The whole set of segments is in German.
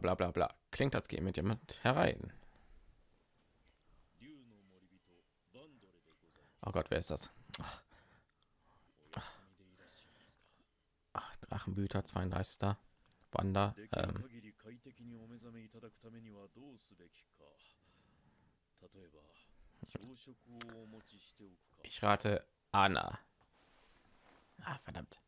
bla bla bla. Klingt, als gehe mit jemand herein. Oh Gott, wer ist das? Ach, Drachenbüter 32. Wander. Ähm. Ich rate Anna. Ah, verdammt.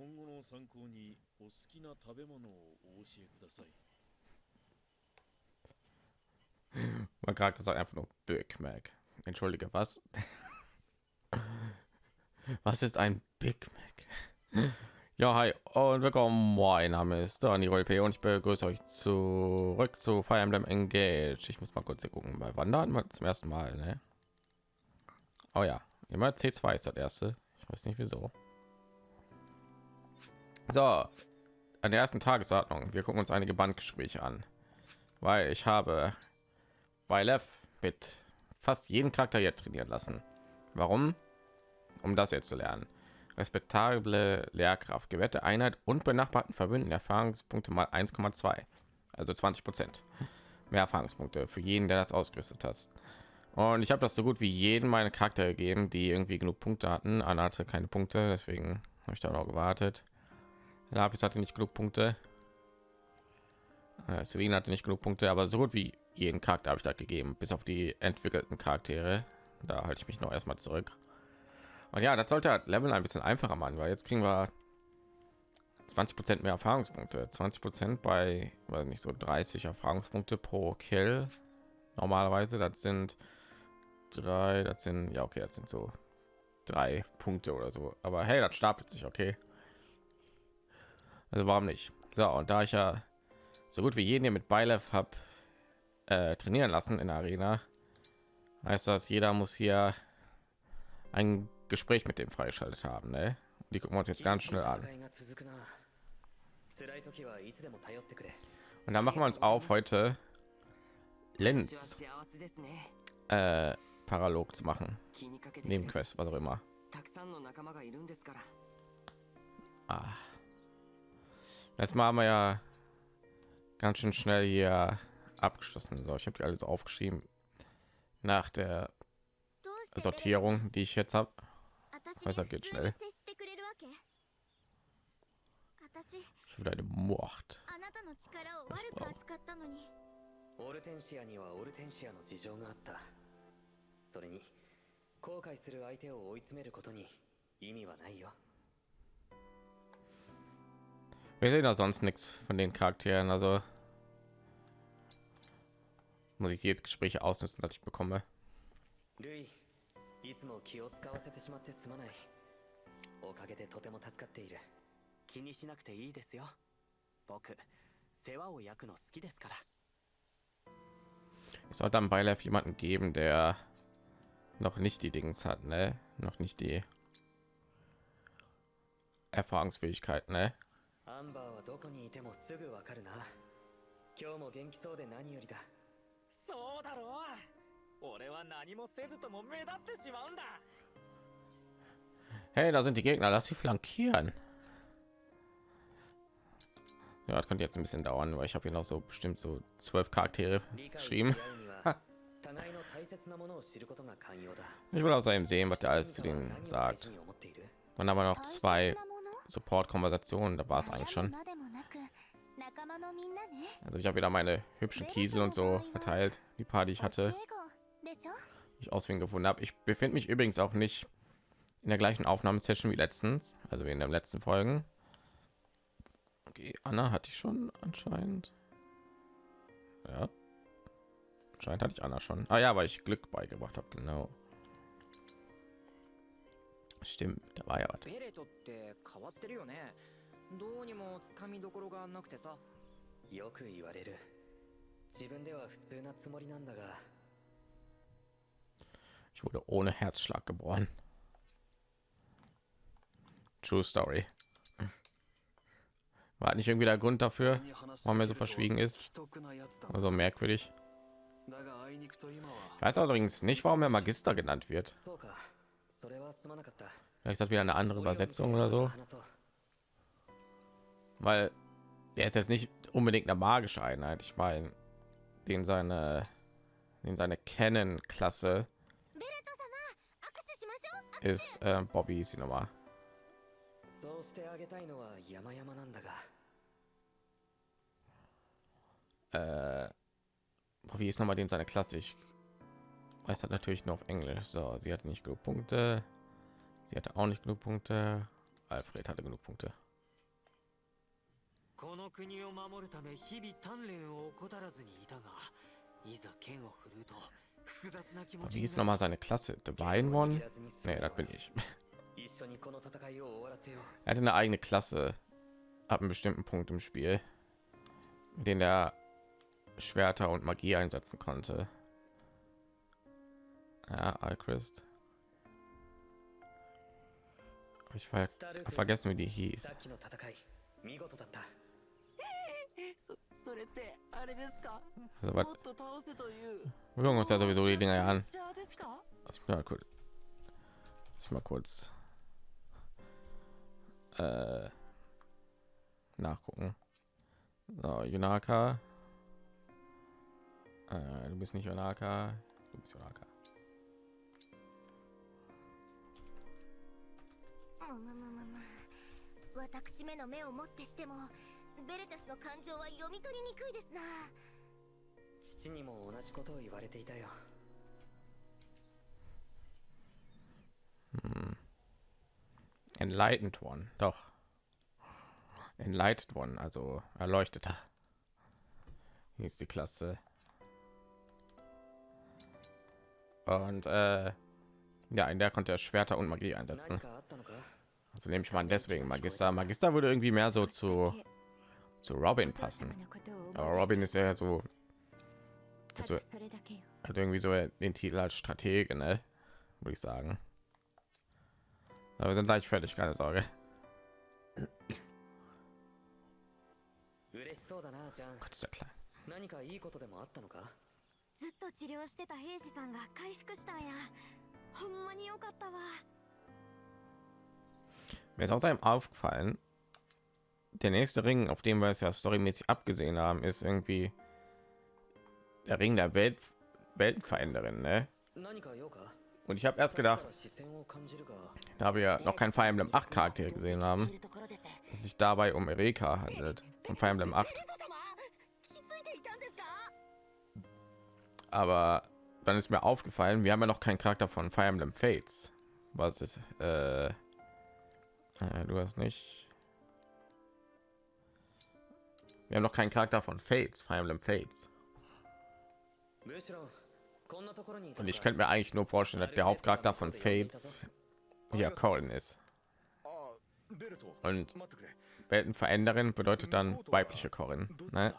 今後の参考にお好きな食べ物をお教えください。Man Charakter sagt einfach nur Big Mac. Entschuldige, was? was ist ein Big Mac? Ja, hi und willkommen. Mein Name ist Dani P und ich begrüße euch zurück zu Fire Emblem Engage. Ich muss mal kurz hier gucken. Bei Wandern mal zum ersten Mal, ne? Oh ja, immer C2 ist das erste. Ich weiß nicht wieso. So, an der ersten Tagesordnung. Wir gucken uns einige Bandgespräche an, weil ich habe bei Lev mit fast jeden Charakter jetzt trainieren lassen. Warum? Um das jetzt zu lernen. Respektable Lehrkraft, gewährte Einheit und benachbarten Verbünden Erfahrungspunkte mal 1,2, also 20 Prozent mehr Erfahrungspunkte für jeden, der das ausgerüstet hat. Und ich habe das so gut wie jeden meine Charakter gegeben, die irgendwie genug Punkte hatten. Anna hatte keine Punkte, deswegen habe ich da noch gewartet. Lapis hatte nicht genug Punkte. Äh, Celine hatte nicht genug Punkte, aber so gut wie jeden Charakter habe ich da gegeben, bis auf die entwickelten Charaktere. Da halte ich mich noch erstmal zurück. Und ja, das sollte halt Level ein bisschen einfacher machen, weil jetzt kriegen wir 20 Prozent mehr Erfahrungspunkte, 20 Prozent bei, weiß nicht so 30 Erfahrungspunkte pro Kill. Normalerweise, das sind drei, das sind ja okay, das sind so drei Punkte oder so. Aber hey, das stapelt sich, okay. Also warum nicht? So, und da ich ja so gut wie jeden hier mit Beilev habe äh, trainieren lassen in der Arena, heißt das, jeder muss hier ein Gespräch mit dem freigeschaltet haben. Ne? Die gucken wir uns jetzt ganz schnell an. Und dann machen wir uns auf heute Lenz äh, Paralog zu machen. Nebenquest, was auch immer. Ah. Jetzt machen wir ja ganz schön schnell hier abgeschlossen. So, ich habe die alles aufgeschrieben nach der Sortierung, die ich jetzt habe. Also geht schnell. Ich will eine Mord. オルテンシアにはオルテンシアの事情があったそれに後悔する相手を追い詰めることに意味はないよ Wir sehen da sonst nichts von den Charakteren, also muss ich jetzt Gespräche ausnutzen, dass ich bekomme. いつも気を使わせてしまってすまないおかげでとても助かっている気にしなくていいですよ僕世話を焼くの好きですから Es sollte am Beilev jemanden geben, der noch nicht die Dings hat, ne? Noch nicht die Erfahrungsfähigkeit, ne? アンバーはどこにいてもすぐわかるな今日も元気そうで何よりだそうだろう俺は何もせずとも目立ってしまうんだ Hey, da sind die Gegner, lass sie flankieren. Ja, das könnte jetzt ein bisschen dauern, weil ich habe hier noch so bestimmt so zwölf Charaktere geschrieben. ich will außerdem sehen, was der alles zu denen sagt. Dann aber noch zwei Support-Konversationen, da war es eigentlich schon. Also ich habe wieder meine hübschen Kiesel und so verteilt, die paar, die ich hatte, ich auswählen gefunden habe. Ich befinde mich übrigens auch nicht in der gleichen Aufnahmesession wie letztens, also wie in den letzten Folgen. Okay, Anna hatte ich schon anscheinend. Ja. Anscheinend hatte ich Anna schon. Ah ja, weil ich Glück beigebracht habe, genau. Stimmt, da war ja was. どうにもつかみどころがなくてさよく言われる自分では普通なつもりなんだが Ich wurde ohne Herzschlag geboren. True Story. War nicht irgendwie der Grund dafür, warum er so verschwiegen ist? Also merkwürdig. Ich weiß übrigens nicht, warum er Magister genannt wird. Vielleicht ist das wieder eine andere Übersetzung oder so. Weil er ist jetzt nicht unbedingt eine magische Einheit. Ich meine, den seine, den seine kennen klasse ist äh, Bobby ist die Nummer. Äh, Bobby ist nochmal den seine Klasse. Ich weiß halt natürlich nur auf Englisch. So, sie hatte nicht genug Punkte. Sie hatte auch nicht genug Punkte. Alfred hatte genug Punkte. この国を守るため日々鍛錬を怠らずにいたがいざ剣を振るうと複雑な気持 Wie ちに ist な noch mal seine Klasse? Divine One? 握らずに済む Nee, das bin ich. 一緒にこの戦いを終わらせよう Er hatte eine eigene Klasse ab einem bestimmten Punkt im Spiel, mit dem er Schwerter und Magie einsetzen konnte. Ja, Alchrist. Ich ver スタル hab vergessen, wie die hieß. さっきの戦い見事だったそそれってあれですか Also, も was, っと倒せという wir gucken uns ja sowieso die Dinger ja an. プレッシャーですか Lass mich mal kurz, lass mich mal kurz äh, nachgucken. So, Yunaka. Äh, du bist nicht Yunaka. Du bist Yunaka. むむむむむ私めの目をもってしてもベレタ氏の感情は読み取りにくいですな父にも同じことを言われていたよ Hm. Enlightened One, doch. Enlightened One, also erleuchteter. Hier ist die Klasse. Und äh, ja, in der konnte er Schwerter und Magie 何 einsetzen. かあったのか Also nehme ich mal an, deswegen Magister. Magister würde irgendwie mehr so zu zu Robin passen. Aber Robin ist ja so, ただ also それだけよ hat irgendwie so den Titel als Stratege, ne? Würde ich sagen. Aber wir sind gleich fertig, keine Sorge. 嬉しそうだなジャン Gott ist ja klein. 何かいいことでもあったのかずっと治療してた兵士さんが回復したんやほんまによかったわ Mir ist außerdem aufgefallen, der nächste Ring, auf dem wir es ja storymäßig abgesehen haben, ist irgendwie der Ring der Welt Weltenveränderin, ne? Und ich habe erst gedacht, da wir noch kein Fire Emblem 8 charakter gesehen haben, dass es sich dabei um Erika handelt, von Fire Emblem 8. Aber dann ist mir aufgefallen, wir haben ja noch keinen Charakter von Fire Emblem Fates, was ist äh, äh, du hast nicht. Wir haben noch keinen Charakter von Fates, Fire Emblem Fates. Und ich könnte mir eigentlich nur vorstellen, dass der Hauptcharakter von Fates ja Colin ist. Und Weltenveränderin bedeutet dann weibliche Corin. Ne?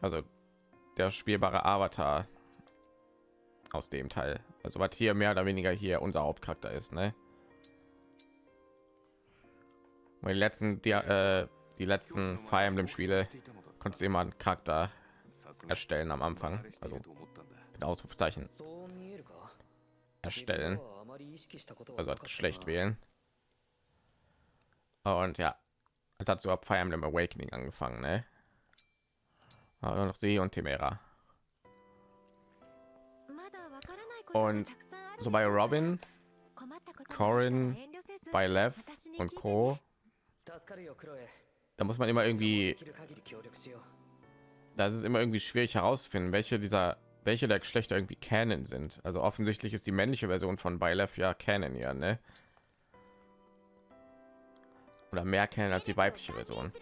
Also der spielbare Avatar aus dem Teil. Also was hier mehr oder weniger hier unser Hauptcharakter ist. Ne? die letzten die, äh, die letzten Fire Emblem Spiele konntest du immer einen Charakter erstellen am Anfang, also mit Ausrufezeichen erstellen, also hat Geschlecht wählen. Und ja, halt dazu ab Fire Emblem Awakening angefangen, ne? Ah, Aber noch sie und Temera. Und so bei Robin, Corin, bei Lev und Co da muss man immer irgendwie. Das ist immer irgendwie schwierig herauszufinden, welche dieser, welche der Geschlechter irgendwie Canon sind. Also offensichtlich ist die männliche Version von Bylef ja Canon, ja, ne? Oder mehr Canon als die weibliche Version.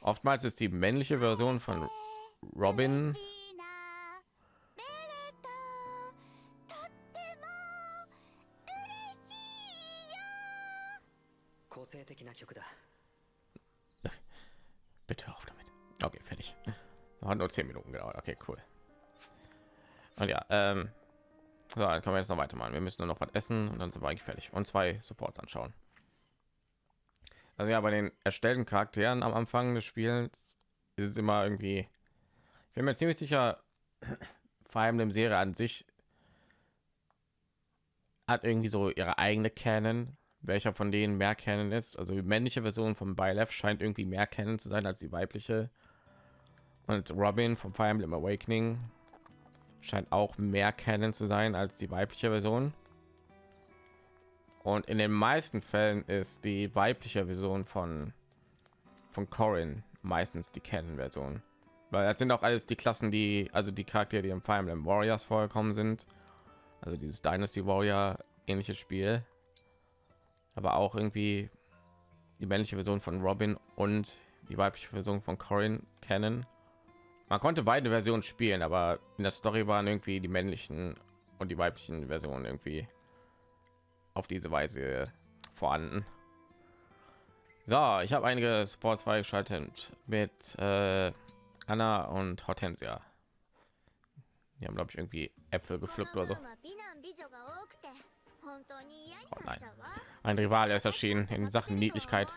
Oftmals ist die männliche Version von Robin Okay, fertig. Hat nur 10 Minuten gedauert. Okay, cool. Und ja, ähm, so, dann können wir jetzt noch weitermachen. Wir müssen nur noch was essen und dann sind wir eigentlich fertig. Und zwei Supports anschauen. Also ja, bei den erstellten Charakteren am Anfang des Spiels ist es immer irgendwie. Ich bin mir ziemlich sicher, vor allem dem Serie an sich hat irgendwie so ihre eigene Canon, welcher von denen mehr kennen ist. Also die männliche Version von Byleth scheint irgendwie mehr kennen zu sein als die weibliche. Und Robin vom Fire Emblem Awakening scheint auch mehr kennen zu sein als die weibliche Version. Und in den meisten Fällen ist die weibliche Version von von Corin meistens die Canon-Version. Weil das sind auch alles die Klassen, die, also die Charaktere, die im Fire Emblem Warriors vorgekommen sind. Also dieses Dynasty Warrior ähnliches Spiel. Aber auch irgendwie die männliche Version von Robin und die weibliche Version von Corin kennen. Man konnte beide Versionen spielen, aber in der Story waren irgendwie die männlichen und die weiblichen Versionen irgendwie auf diese Weise vorhanden. So, ich habe einige Sports freigeschaltet mit äh, Anna und Hortensia. Die haben glaube ich irgendwie Äpfel gepflückt oder so. Oh nein. Ein Rival ist erschienen in Sachen Niedlichkeit.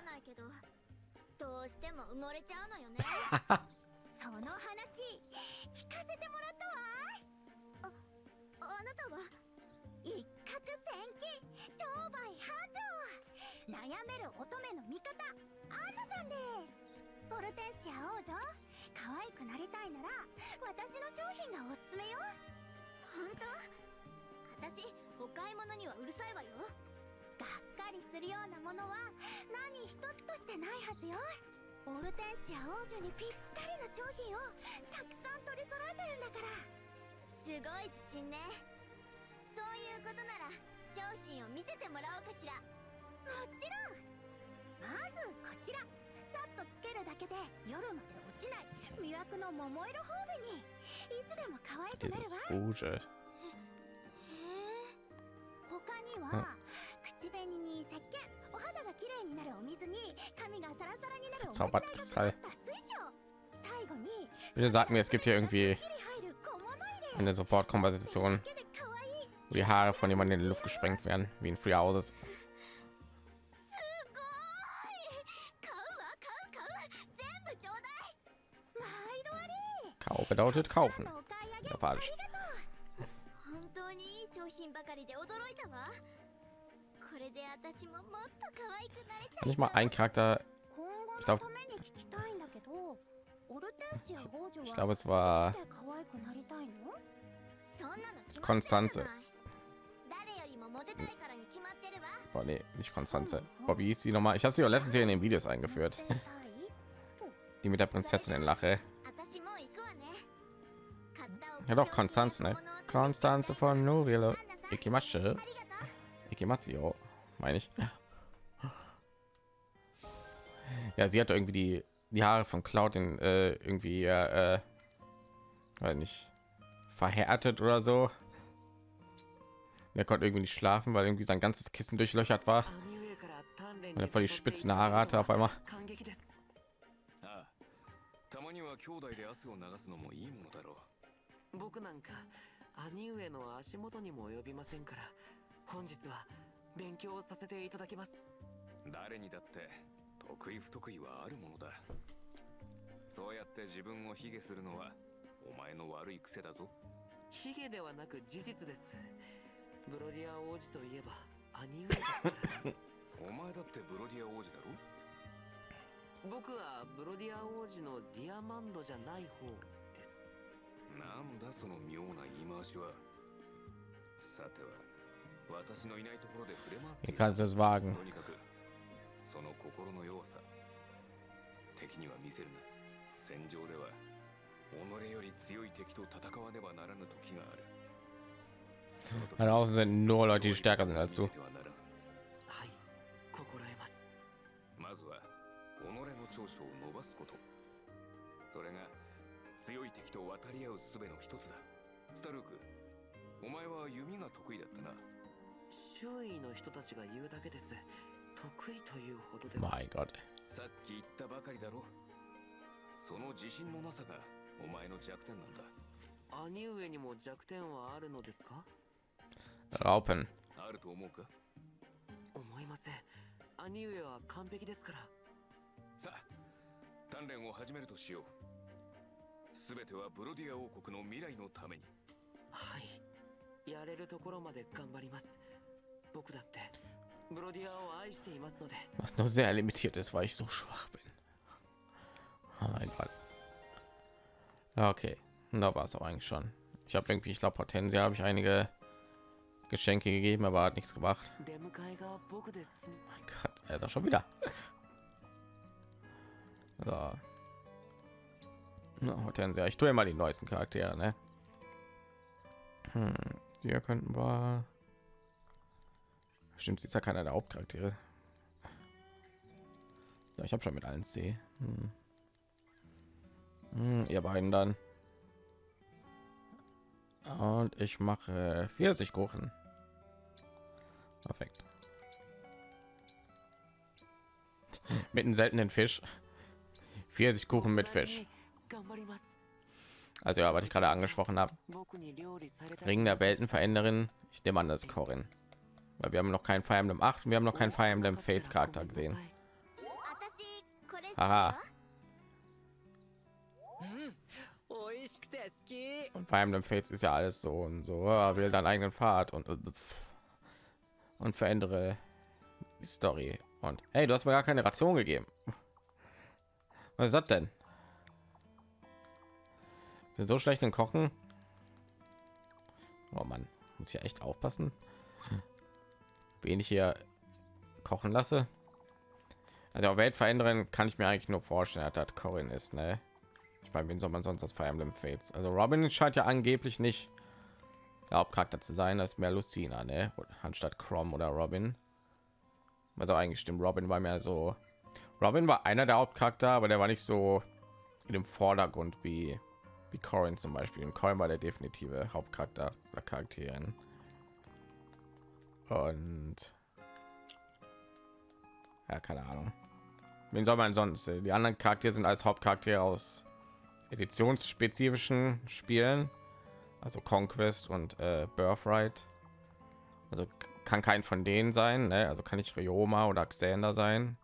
悩める乙女の味方アンナさんです。ポルテンシア王女可愛くなりたいなら私の商品がおすすめよ。本当？私お買い物にはうるさいわよ。がっかりするようなものは何一つとしてないはずよ。オルテンシア王女にぴったりの商品をたくさん取り揃えてるんだから。すごい自信ね。そういうことなら商品を見せてもらおうかしら。もちろんまずこちらさっとつけるだけで夜まで落ちない魅惑の桃色頬紅いつでも可愛くなるわ Rouge. 他には、口紅に石鹸お肌が綺麗になるお水に髪がサラサラになるおまじないがかかった水晶最後に Bitte sag mir, es gibt hier irgendwie eine Support-Konversation, wo die Haare von jemandem in die Luft gesprengt werden, wie in Free Houses. Kau bedeutet kaufen. Japanisch. Kann ich mal ein Charakter... Ich glaube... Ich glaube, es war... Konstanze. Oh, nee, nicht Konstanze. Oh, wie sie noch mal? Ich habe sie ja letztens hier in den Videos eingeführt. Die mit der Prinzessin in Lache. Ja doch, Konstanze, ne? Konstanze von Nurielo. アンナさん Ikimasche. ありがとう Ikimatsu, meine ich. Ja, sie hat irgendwie die, die Haare von Cloud in äh, irgendwie, äh, weil nicht verhärtet oder so. Er konnte irgendwie nicht schlafen, weil irgendwie sein ganzes Kissen durchlöchert war. 兄上から鍛錬 Und に er voll die 誘ってい spitzen ただ Haare いた hatte の auf は einmal. 感激ですああたまには兄弟で汗を流すのもいいものだろ 僕なんか兄上の足元にも及びませんから本日は勉強させていただきます。う誰にだって得意不得意はあるものだ。そうやって自分を卑下するのはお前の悪い癖だぞ。ヒゲではなく事実です。ブロディア王子といえば兄上ですから。お前だってブロディア王子だろ？僕はブロディア王子のディアマンドじゃない方なんだその妙な言い回しは。さては私のいないところで触れ回っている。kannst du es wagen? とにかくその心の弱さ。敵には見せるな。戦場では。己より強い敵と戦わねばならぬ時がある。Da draußen sind nur Leute, die stärker sind als du. まずは己の長所を伸ばすこと。それが強い敵と渡り合う術の一つだ。スタルークお前は弓が得意だったな。周囲の人たちが言うだけです。得意というほどでは.さっき言ったばかりだろ。その自信のなさがお前の弱点なんだ。兄上にも弱点はあるのですか？Raupen. あると思うか？思いません。兄上は完璧ですから。さあ鍛錬を始めるとしよう全てはブロディア王国の未来のためにはいやれるところまで頑張ります僕だって ブロディアを愛していますので was nur sehr limitiert ist, weil ich so schwach bin. Oh mein Gott. Okay, da war es auch eigentlich schon. Ich habe irgendwie, ich glaube, Hortensia habe ich einige Geschenke gegeben, aber hat nichts gemacht. 出迎えが僕ですね Mein Gott, er ist auch schon wieder. So. Hortensia, ich tue mal die neuesten Charaktere, ne? Hm, hier könnten wir. Stimmt, sie ist ja keiner der Hauptcharaktere. Ja, ich habe schon mit allen C. Hm. Hm, ihr beiden dann. Und ich mache 40 Kuchen. Perfekt. Mit einem seltenen Fisch. 40 Kuchen mit Fisch. Also ja, was ich gerade angesprochen habe. Ring der Weltenveränderin. Ich nehme an, das Corin. Weil wir haben noch kein Fire Emblem 8 wir haben noch kein Fire Emblem Fates Charakter gesehen. Aha. Hm. Und Fire Emblem Fates ist ja alles so und so. Ja, wähle deinen eigenen Pfad und äh, und verändere die Story. Und hey, du hast mir gar keine Ration gegeben. Was ist das denn? Sind so schlecht in Kochen? Oh Mann, muss ich ja echt aufpassen, wen ich hier kochen lasse. Also Welt verändern kann ich mir eigentlich nur vorstellen, dass das Corin ist, ne? Ich meine, wen soll man sonst das Fire Emblem Fates? Also Robin scheint ja angeblich nicht der Hauptcharakter zu sein, das ist mehr Lucina, ne? Anstatt Crom oder Robin. Also eigentlich stimmt, Robin war mehr so. Robin war einer der Hauptcharakter, aber der war nicht so in dem Vordergrund wie wie Corin zum Beispiel. Und Corin war der definitive Hauptcharakter oder Charakterin. Und ja, keine Ahnung. Wen soll man sonst? Die anderen Charaktere sind als Hauptcharaktere aus editionsspezifischen Spielen, also Conquest und äh, Birthright. Also kann kein von denen sein, ne? also kann ich Ryoma oder Xander sein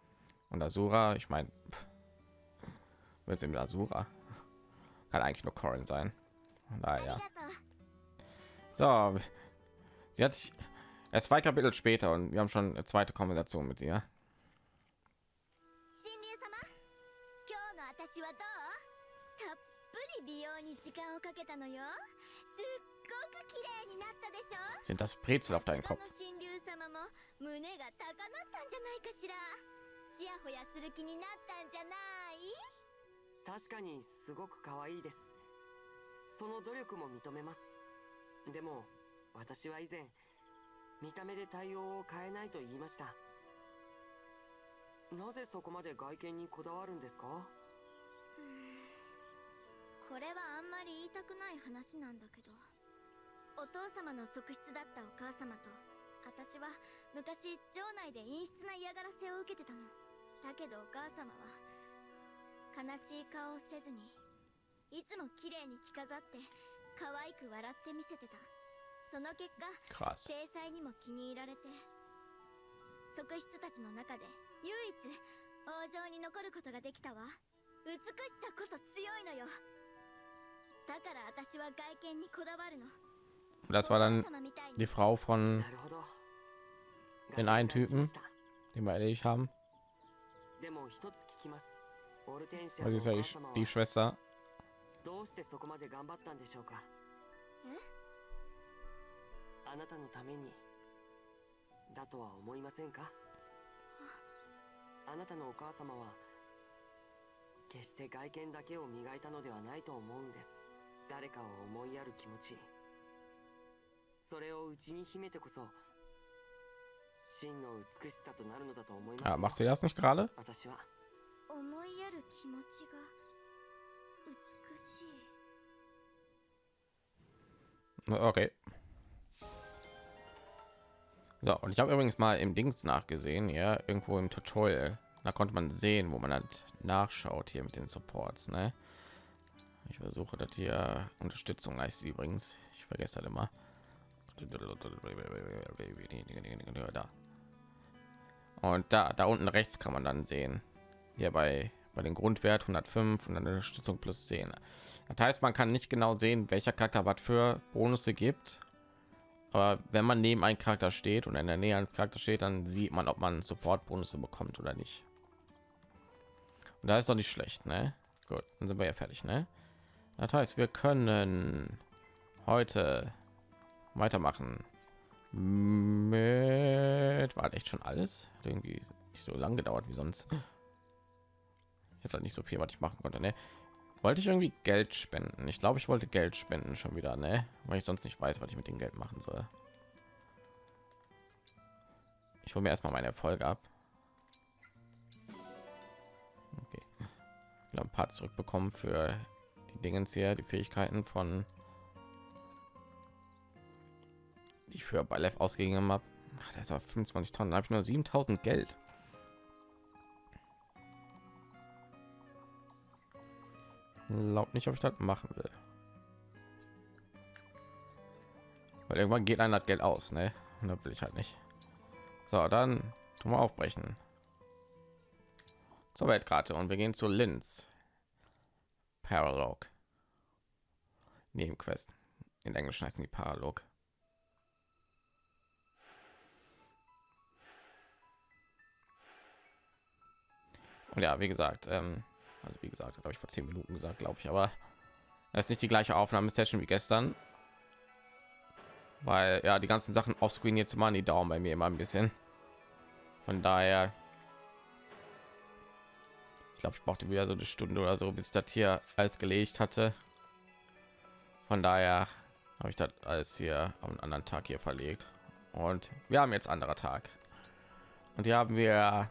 und Asura. Ich meine, wird sie mit Asura? Kann eigentlich nur Corin sein. あ Naja. りがとう So, sie hat sich erst zwei Kapitel später und wir haben schon eine zweite Konversation mit ihr. 神竜様今日の私はどうたっぷり美容に時間をかけたのよすっごく綺麗になったでしょ Sind das Brezel auf deinem さすが Kopf? の神竜様も胸が高鳴ったんじゃないかしらちやほやする気になったんじゃない 確かにすごく可愛いです。その努力も認めます。でも私は以前見た目で対応を変えないと言いました。なぜそこまで外見にこだわるんですか？これはあんまり言いたくない話なんだけど。お父様の側室だったお母様と私は昔城内で陰湿な嫌がらせを受けてたの。だけどお母様は悲しい顔をせずにいつも綺麗に着飾って可愛く笑って見せてた。その結果.制裁にも気に入られて側室たちの中で唯一王城に残ることができたわ。美しさこそ強いのよ。だから私は外見にこだわるの。Das war お dann die Frau von Den einen Typen den wir erledigt haben. でも一つ聞きます Also ist ja die, Sch die Schwester. Ah, macht sie das nicht gerade? 私は思いやる気持ちが美しい Okay. So, und ich habe übrigens mal im Dings nachgesehen, ja, irgendwo im Tutorial. Da konnte man sehen, wo man halt nachschaut hier mit den Supports, ne? Ich versuche das hier Unterstützung heißt die übrigens. Ich vergesse das immer. Da. Und da, da unten rechts kann man dann sehen. hier bei bei den Grundwert 105 und dann Unterstützung plus 10. Das heißt, man kann nicht genau sehen, welcher Charakter was für Bonusse gibt. Aber wenn man neben einem Charakter steht und in der Nähe eines Charakter steht, dann sieht man, ob man Support-Bonusse bekommt oder nicht. Und da ist doch nicht schlecht, ne? Gut, dann sind wir ja fertig, ne? Das heißt, wir können heute weitermachen mit war echt schon alles irgendwie nicht so lange gedauert wie sonst ich habe nicht so viel was ich machen konnte ne? wollte ich irgendwie geld spenden ich glaube ich wollte geld spenden schon wieder ne? weil ich sonst nicht weiß was ich mit dem geld machen soll ich hole mir erstmal meine erfolge ab okay. Ein paar zurückbekommen für die dingens hier die fähigkeiten von ich für bei Lev ausgegeben habe. Das ist aber 25 Tonnen, habe ich nur 7000 Geld. Laut nicht, ob ich das machen will. Weil irgendwann geht ein das Geld aus, ne? Und da will ich halt nicht. So, dann tun wir aufbrechen zur Weltkarte und wir gehen zu Linz. Paralog. Nebenquest. In Englisch heißen die Paralog. Und ja, wie gesagt, ähm, also wie gesagt, habe ich vor zehn Minuten gesagt, glaube ich, aber es ist nicht die gleiche Aufnahmesession wie gestern, weil ja die ganzen Sachen offscreen jetzt mal die Daumen bei mir immer ein bisschen. Von daher, ich glaube, ich brauchte wieder so eine Stunde oder so, bis das hier alles gelegt hatte. Von daher habe ich das alles hier am anderen Tag hier verlegt und wir haben jetzt anderer Tag und hier haben wir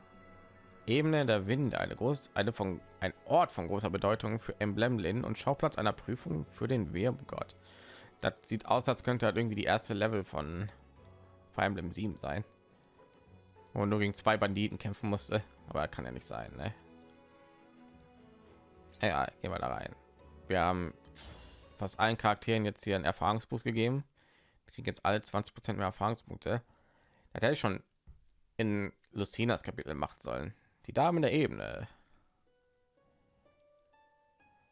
Ebene der Winde, eine groß, eine von ein Ort von großer Bedeutung für Emblemlin und Schauplatz einer Prüfung für den Wurmgott. Das sieht aus, als könnte halt irgendwie die erste Level von Fire Emblem 7 sein. Und nur gegen zwei Banditen kämpfen musste, aber kann ja nicht sein, ne? Ja, gehen wir da rein. Wir haben fast allen Charakteren jetzt hier einen Erfahrungsboost gegeben. Ich kriege jetzt alle 20 Prozent mehr Erfahrungspunkte. Das hätte ich schon in Lucinas Kapitel machen sollen die Damen der Ebene.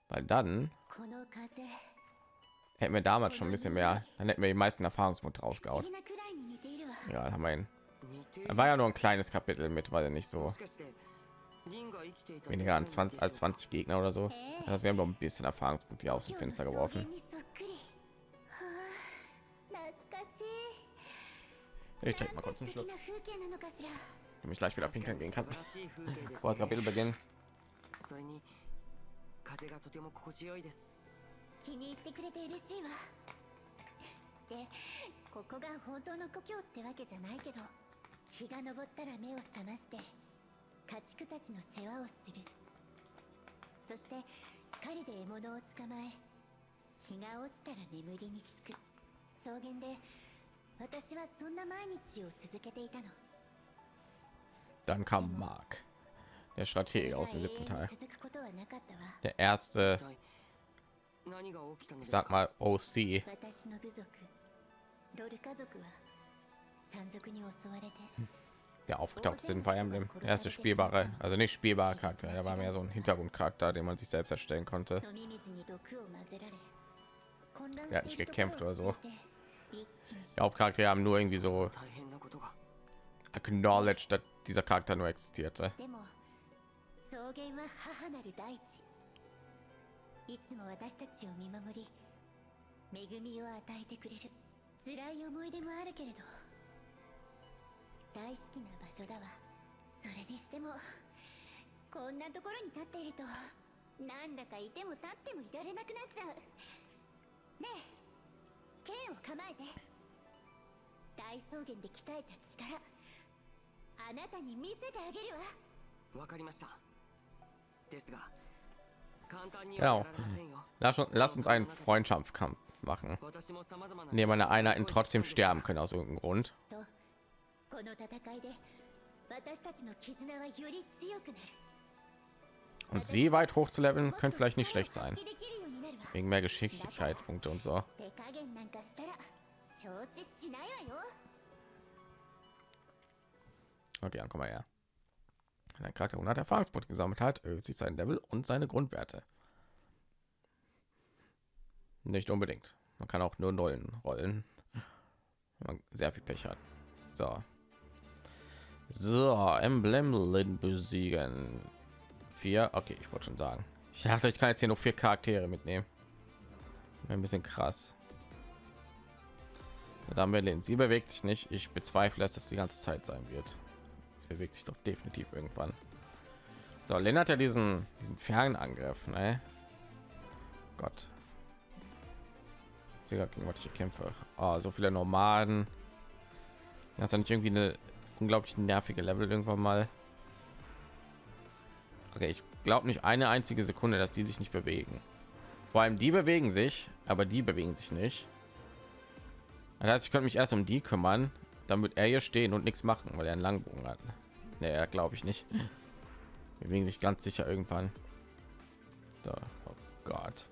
Weil dann hätten wir damals schon ein bisschen mehr, dann hätten wir die meisten Erfahrungspunkte rausgehauen. Ja, haben wir. Er war ja nur ein kleines Kapitel mit, weil er nicht so weniger an 20 als 20 Gegner oder so. Das haben noch ein bisschen Erfahrungspunkte aus dem Fenster geworfen. Ich trinke mal kurz einen Schluck mich gleich wieder pinkeln gehen kann. Vor das Kapitel beginnen 気に入ってくれて嬉しいわでここが本当の故郷ってわけじゃないけど日が昇ったら目を覚まして家畜たちの世話をす。るそして狩りで獲物を捕まえ日が落ちたら眠りにつく。草原で私はそんな毎日を続けていたの。Dann kam Mark, der Stratege aus dem siebten Teil. Der erste, sag mal OC. Der aufgetaucht sind bei einem erste spielbare, also nicht spielbare Charakter. Er war mehr so ein Hintergrundcharakter, den man sich selbst erstellen konnte. Er hat nicht gekämpft oder so. Die Hauptcharaktere haben nur irgendwie so acknowledged, dass dieser Charakter nur existierte. いつも私たちを見守り恵みを与えてくれる辛い思い出もあるけれど大好きな場所だわそれにしてもこんなところに立っているとなんだかいても立ってもいられなくなっちゃうねえ剣を構えて大草原で鍛えた力あなたに見せてあげるわ。わかりました。ですが、Genau. Lass, lass, uns einen Freundschaftskampf machen. Neben einer Einheiten trotzdem sterben können aus irgendeinem Grund. Und sie weit hoch zu leveln, könnte vielleicht nicht schlecht sein. Wegen mehr Geschicklichkeitspunkte und so. Okay, dann komm mal her. Wenn ein Charakter 100 Erfahrungspunkte gesammelt hat, erhöht sich sein Level und seine Grundwerte. Nicht unbedingt. Man kann auch nur Nullen rollen. Wenn man sehr viel Pech hat. So. So, Emblem besiegen. Vier. Okay, ich wollte schon sagen. Ich dachte, ich kann jetzt hier noch vier Charaktere mitnehmen. Ein bisschen krass. Dann Berlin. Sie bewegt sich nicht. Ich bezweifle, dass das die ganze Zeit sein wird. Sie bewegt sich doch definitiv irgendwann. So, Lena hat ja diesen, diesen Fernangriff, ne? Gott. Sehr gegen was ich kämpfe. Oh, so viele Nomaden. Hat nicht irgendwie eine unglaublich nervige Level irgendwann mal. Okay, ich glaube nicht eine einzige Sekunde, dass die sich nicht bewegen. Vor allem die bewegen sich, aber die bewegen sich nicht. Das heißt, ich könnte mich erst um die kümmern, damit er hier stehen und nichts machen, weil er einen Langbogen hat. Nee, glaube ich nicht. Wir bewegen sich ganz sicher irgendwann. So, oh Gott.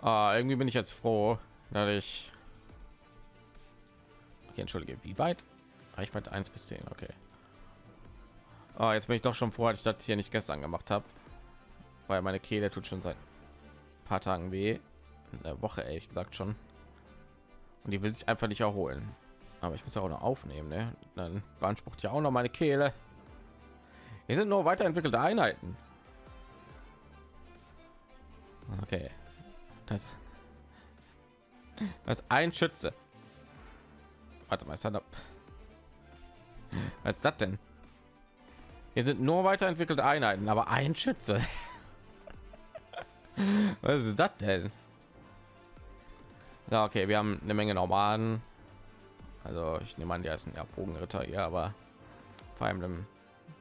Ah, irgendwie bin ich jetzt froh, dass ich. Okay, entschuldige, wie weit? Reichweite 1 bis 10, okay. Oh, jetzt bin ich doch schon froh, dass ich das hier nicht gestern gemacht habe, weil meine Kehle tut schon seit ein paar Tagen weh, in der Woche ehrlich gesagt schon. Und die will sich einfach nicht erholen. Aber ich muss ja auch noch aufnehmen, ne? Dann beansprucht ja auch noch meine Kehle. Wir sind nur weiterentwickelte Einheiten. Okay. Das, das ein Schütze. Warte mal, ist das Was ist das denn? Hier sind nur weiterentwickelte Einheiten, aber ein Schütze. Was ist das denn? Ja, okay, wir haben eine Menge Nomaden. Also ich nehme an, die heißen ja Bogenritter hier, aber vor allem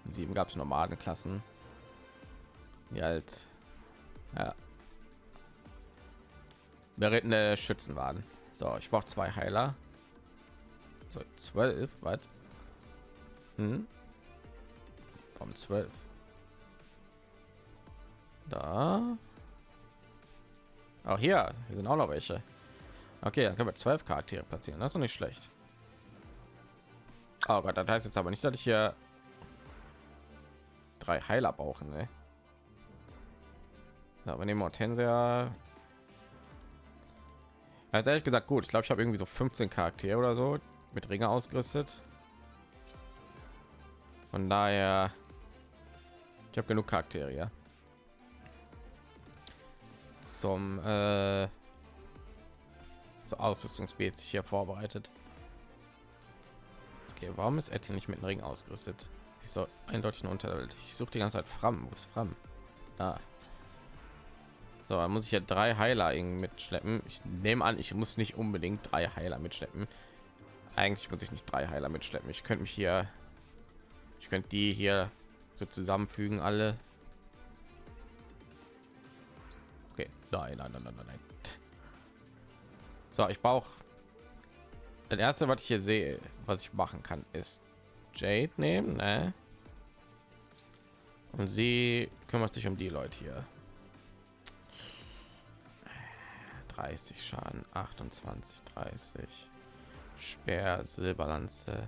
7 gab es Nomadenklassen, die halt ja, berittene Schützen waren. So, ich brauche zwei Heiler. So, zwölf, was? Hm? Warum zwölf? Da. Auch hier, hier sind auch noch welche. Okay, dann können wir zwölf Charaktere platzieren. Das ist nicht schlecht. Oh Gott, das heißt jetzt aber nicht, dass ich hier drei Heiler brauchen. Ne? Ja, wir nehmen Hortensia. Also ehrlich gesagt gut. Ich glaube, ich habe irgendwie so 15 Charaktere oder so mit Ringe ausgerüstet. Von daher, ich habe genug Charaktere. Ja. Zum äh, so Ausrüstungsmäßig hier vorbereitet. Okay, warum ist Etienne nicht mit dem Ring ausgerüstet? Ich soll eindeutig eine Unterwelt. Ich suche die ganze Zeit Fram. Wo ist Fram? Da. So, dann muss ich ja drei Heiler mitschleppen. Ich nehme an, ich muss nicht unbedingt drei Heiler mitschleppen. Eigentlich muss ich nicht drei Heiler mitschleppen. Ich könnte mich hier, ich könnte die hier so zusammenfügen, alle. Okay, nein, nein, nein, nein, nein. So, ich brauche das erste, was ich hier sehe, was ich machen kann, ist Jade nehmen, ne? Und sie kümmert sich um die Leute hier. 30 Schaden, 28, 30. Speer, Silberlanze.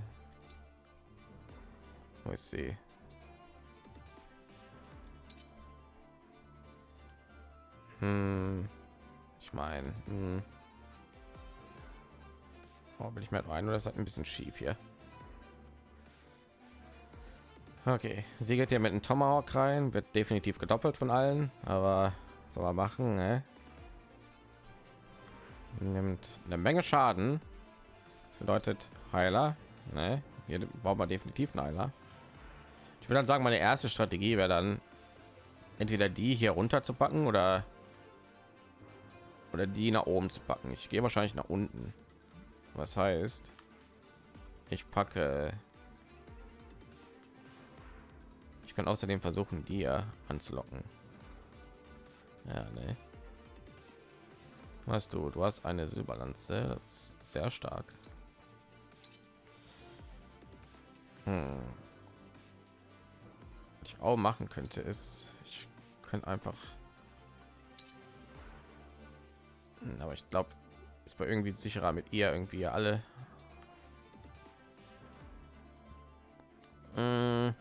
Wo ist sie? Hm. Ich meine, hm. Oh, will ich mir ein oder das hat ein bisschen schief hier. Okay, sie geht ja mit dem Tomahawk rein, wird definitiv gedoppelt von allen, aber soll man machen, ne? Nimmt eine Menge Schaden. Das bedeutet Heiler, ne? Hier braucht man definitiv einen Heiler. Ich würde dann sagen, meine erste Strategie wäre dann entweder die hier runter zu packen oder oder die nach oben zu packen. Ich gehe wahrscheinlich nach unten. Was heißt, ich packe. Ich kann außerdem versuchen, ja anzulocken. Ja, ne. Was du? Du hast eine Silberlanze, sehr stark. Hm. Ich auch machen könnte, ist, ich könnte einfach. Hm, aber ich glaube, ist bei irgendwie sicherer mit ihr irgendwie alle hm.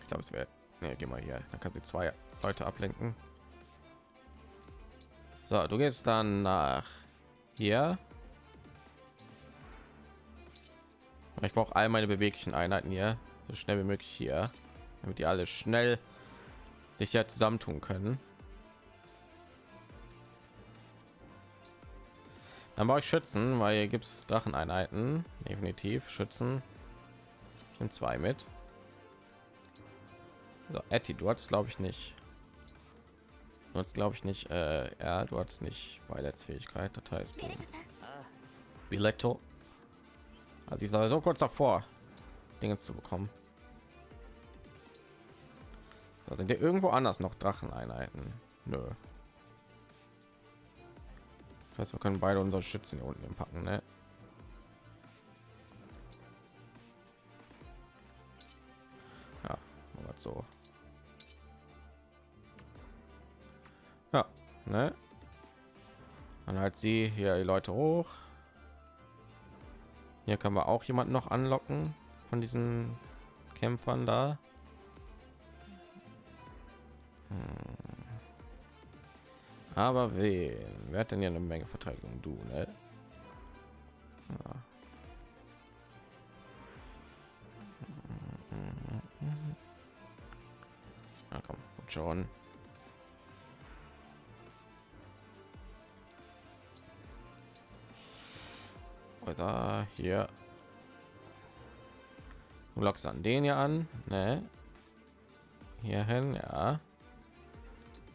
ich glaube es wäre nee, geh mal hier dann kann sie zwei leute ablenken so du gehst dann nach hier. Ich brauche all meine beweglichen Einheiten hier so schnell wie möglich hier, damit die alle schnell sich ja zusammentun können. Dann brauche ich Schützen, weil hier gibt es Dracheneinheiten, definitiv Schützen. Ich nehme zwei mit. So, Etty, du hast glaube ich nicht. Du hast glaube ich nicht, äh, ja, du hast nicht Beileitsfähigkeit, das heißt Biletto. Also ich sage so kurz davor, Dinge zu bekommen. Da sind ja irgendwo anders noch Dracheneinheiten. Nö. Das heißt, wir können beide unsere Schützen hier unten packen, ne? Ja, so. Ja, ne? Dann halt sie hier die Leute hoch. Hier kann man auch jemanden noch anlocken von diesen Kämpfern da. Hm. Aber wen? Wer hat denn ja eine Menge Verteidigung? Du, ne? Ja. Na komm, schon. Oder hier. Du lockst an den hier an, ne? Hier hin, ja.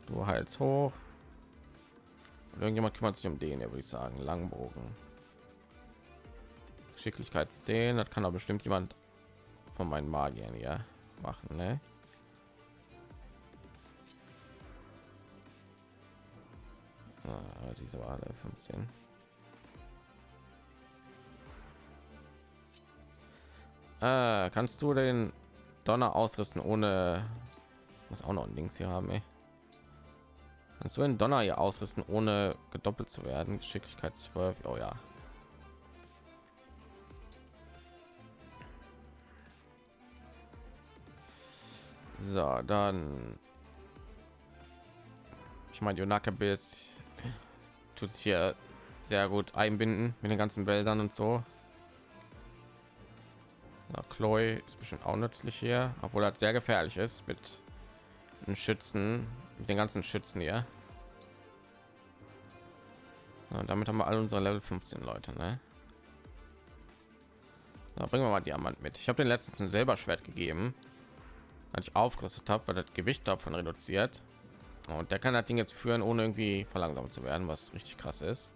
Du Hals hoch. Und irgendjemand kümmert sich um den, ja, würde ich sagen, Langbogen. Geschicklichkeit 10, das kann doch bestimmt jemand von meinen Magiern hier machen, ne? Ah, diese war alle 15. Äh, kannst du den Donner ausrüsten ohne muss auch noch ein Dings hier haben, ey. Kannst du einen Donner hier ausrüsten, ohne gedoppelt zu werden? Geschicklichkeit 12. Oh ja. So, dann. Ich meine, Jonaka Biss tut sich hier sehr gut einbinden mit den ganzen Wäldern und so. Na, Chloe ist bestimmt auch nützlich hier, obwohl das sehr gefährlich ist mit einen Schützen, mit den ganzen Schützen hier. Ja, damit haben wir alle unsere Level 15 Leute. Ne? Da bringen wir mal Diamant mit. Ich habe den letzten selber Schwert gegeben, als ich aufgerüstet habe, weil das Gewicht davon reduziert. Und der kann das Ding jetzt führen, ohne irgendwie verlangsamt zu werden, was richtig krass ist.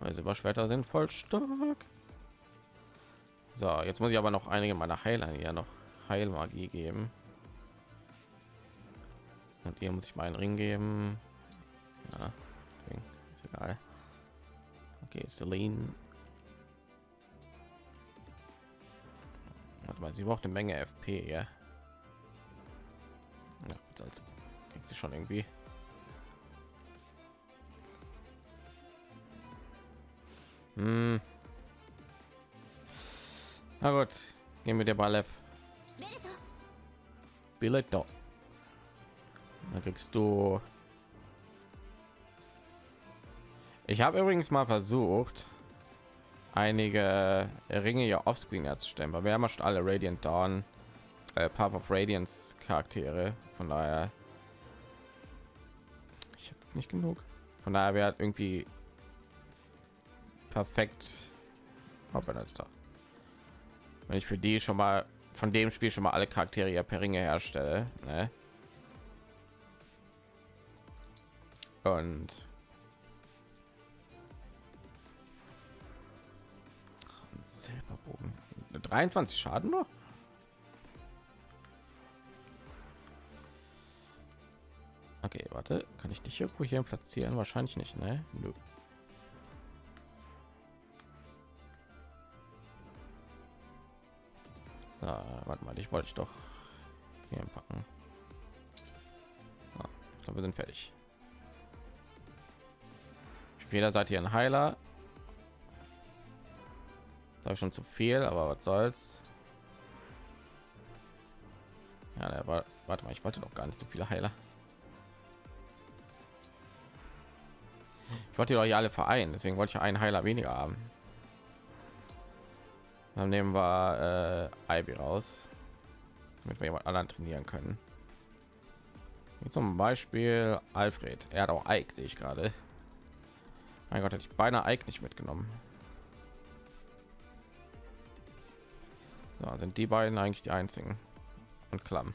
Weil Silberschwerter sind voll stark. So, jetzt muss ich aber noch einige meiner Heiler hier noch Heilmagie geben. Und hier muss ich meinen Ring geben. Ja, ist egal. Okay, Celine. Warte mal, sie braucht eine Menge FP, ja. Ja, sonst kriegt sie schon irgendwie. Hm. Na gut, gehen wir dir Balev. Billetto. Dann kriegst du Ich habe übrigens mal versucht, einige Ringe ja offscreen herzustellen, weil wir haben schon alle Radiant Dawn, äh, Path of Radiance Charaktere. Von daher, ich habe nicht genug. Von daher wäre irgendwie perfekt. Wenn ich für die schon mal von dem Spiel schon mal alle Charaktere ja per Ringe herstelle, ne? Und 23 Schaden nur. Okay, warte, kann ich dich irgendwo hier platzieren? Wahrscheinlich nicht, ne? Nö. Ah, warte mal, ich wollte ich doch hier packen. Ah, ich glaube, wir sind fertig. Jeder Seite hier ein Heiler, Sag schon zu viel, aber was soll's. Ja, der war, warte mal, ich wollte doch gar nicht so viele Heiler. Ich wollte doch hier alle vereinen, deswegen wollte ich einen Heiler weniger haben. Dann nehmen wir äh, Ivy raus, damit wir jemand anderen trainieren können. Wie zum Beispiel Alfred. Er hat auch Ike, sehe ich gerade. Mein Gott, hätte ich beinahe Ike nicht mitgenommen. So, sind die beiden eigentlich die einzigen und Klamm,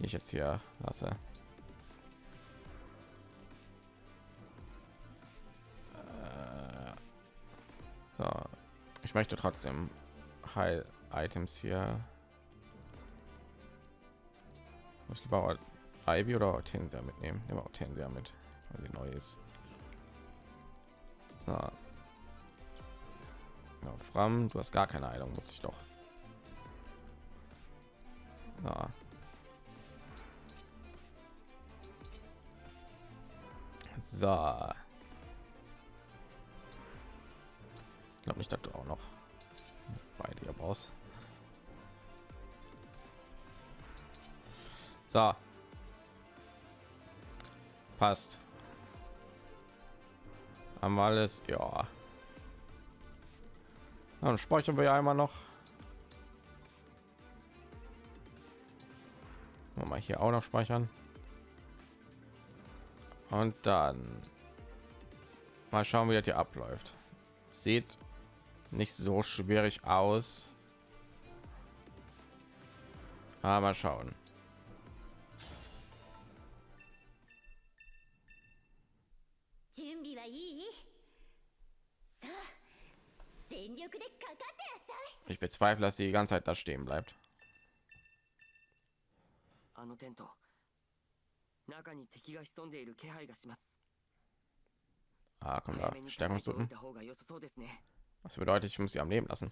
die ich jetzt hier lasse. Äh, So, ich möchte trotzdem Heil Items hier. Muss ich lieber Ivy oder Hortensia mitnehmen? Nehmen wir Hortensia mit, weil sie neu ist. So. Ja, Fram, du hast gar keine Heilung, wusste ich doch. Ja. So. Ich glaube nicht, dass du auch noch bei dir brauchst. So. Passt. Haben wir alles? Ja. Dann speichern wir einmal noch. Mal hier auch noch speichern. Und dann mal schauen, wie das hier abläuft. Sieht nicht so schwierig aus. Aber mal schauen. ich bezweifle, dass sie die ganze Zeit da stehen bleibt. Ah, komm da, Stärkungsdrücken. Was bedeutet, ich muss sie am Leben lassen.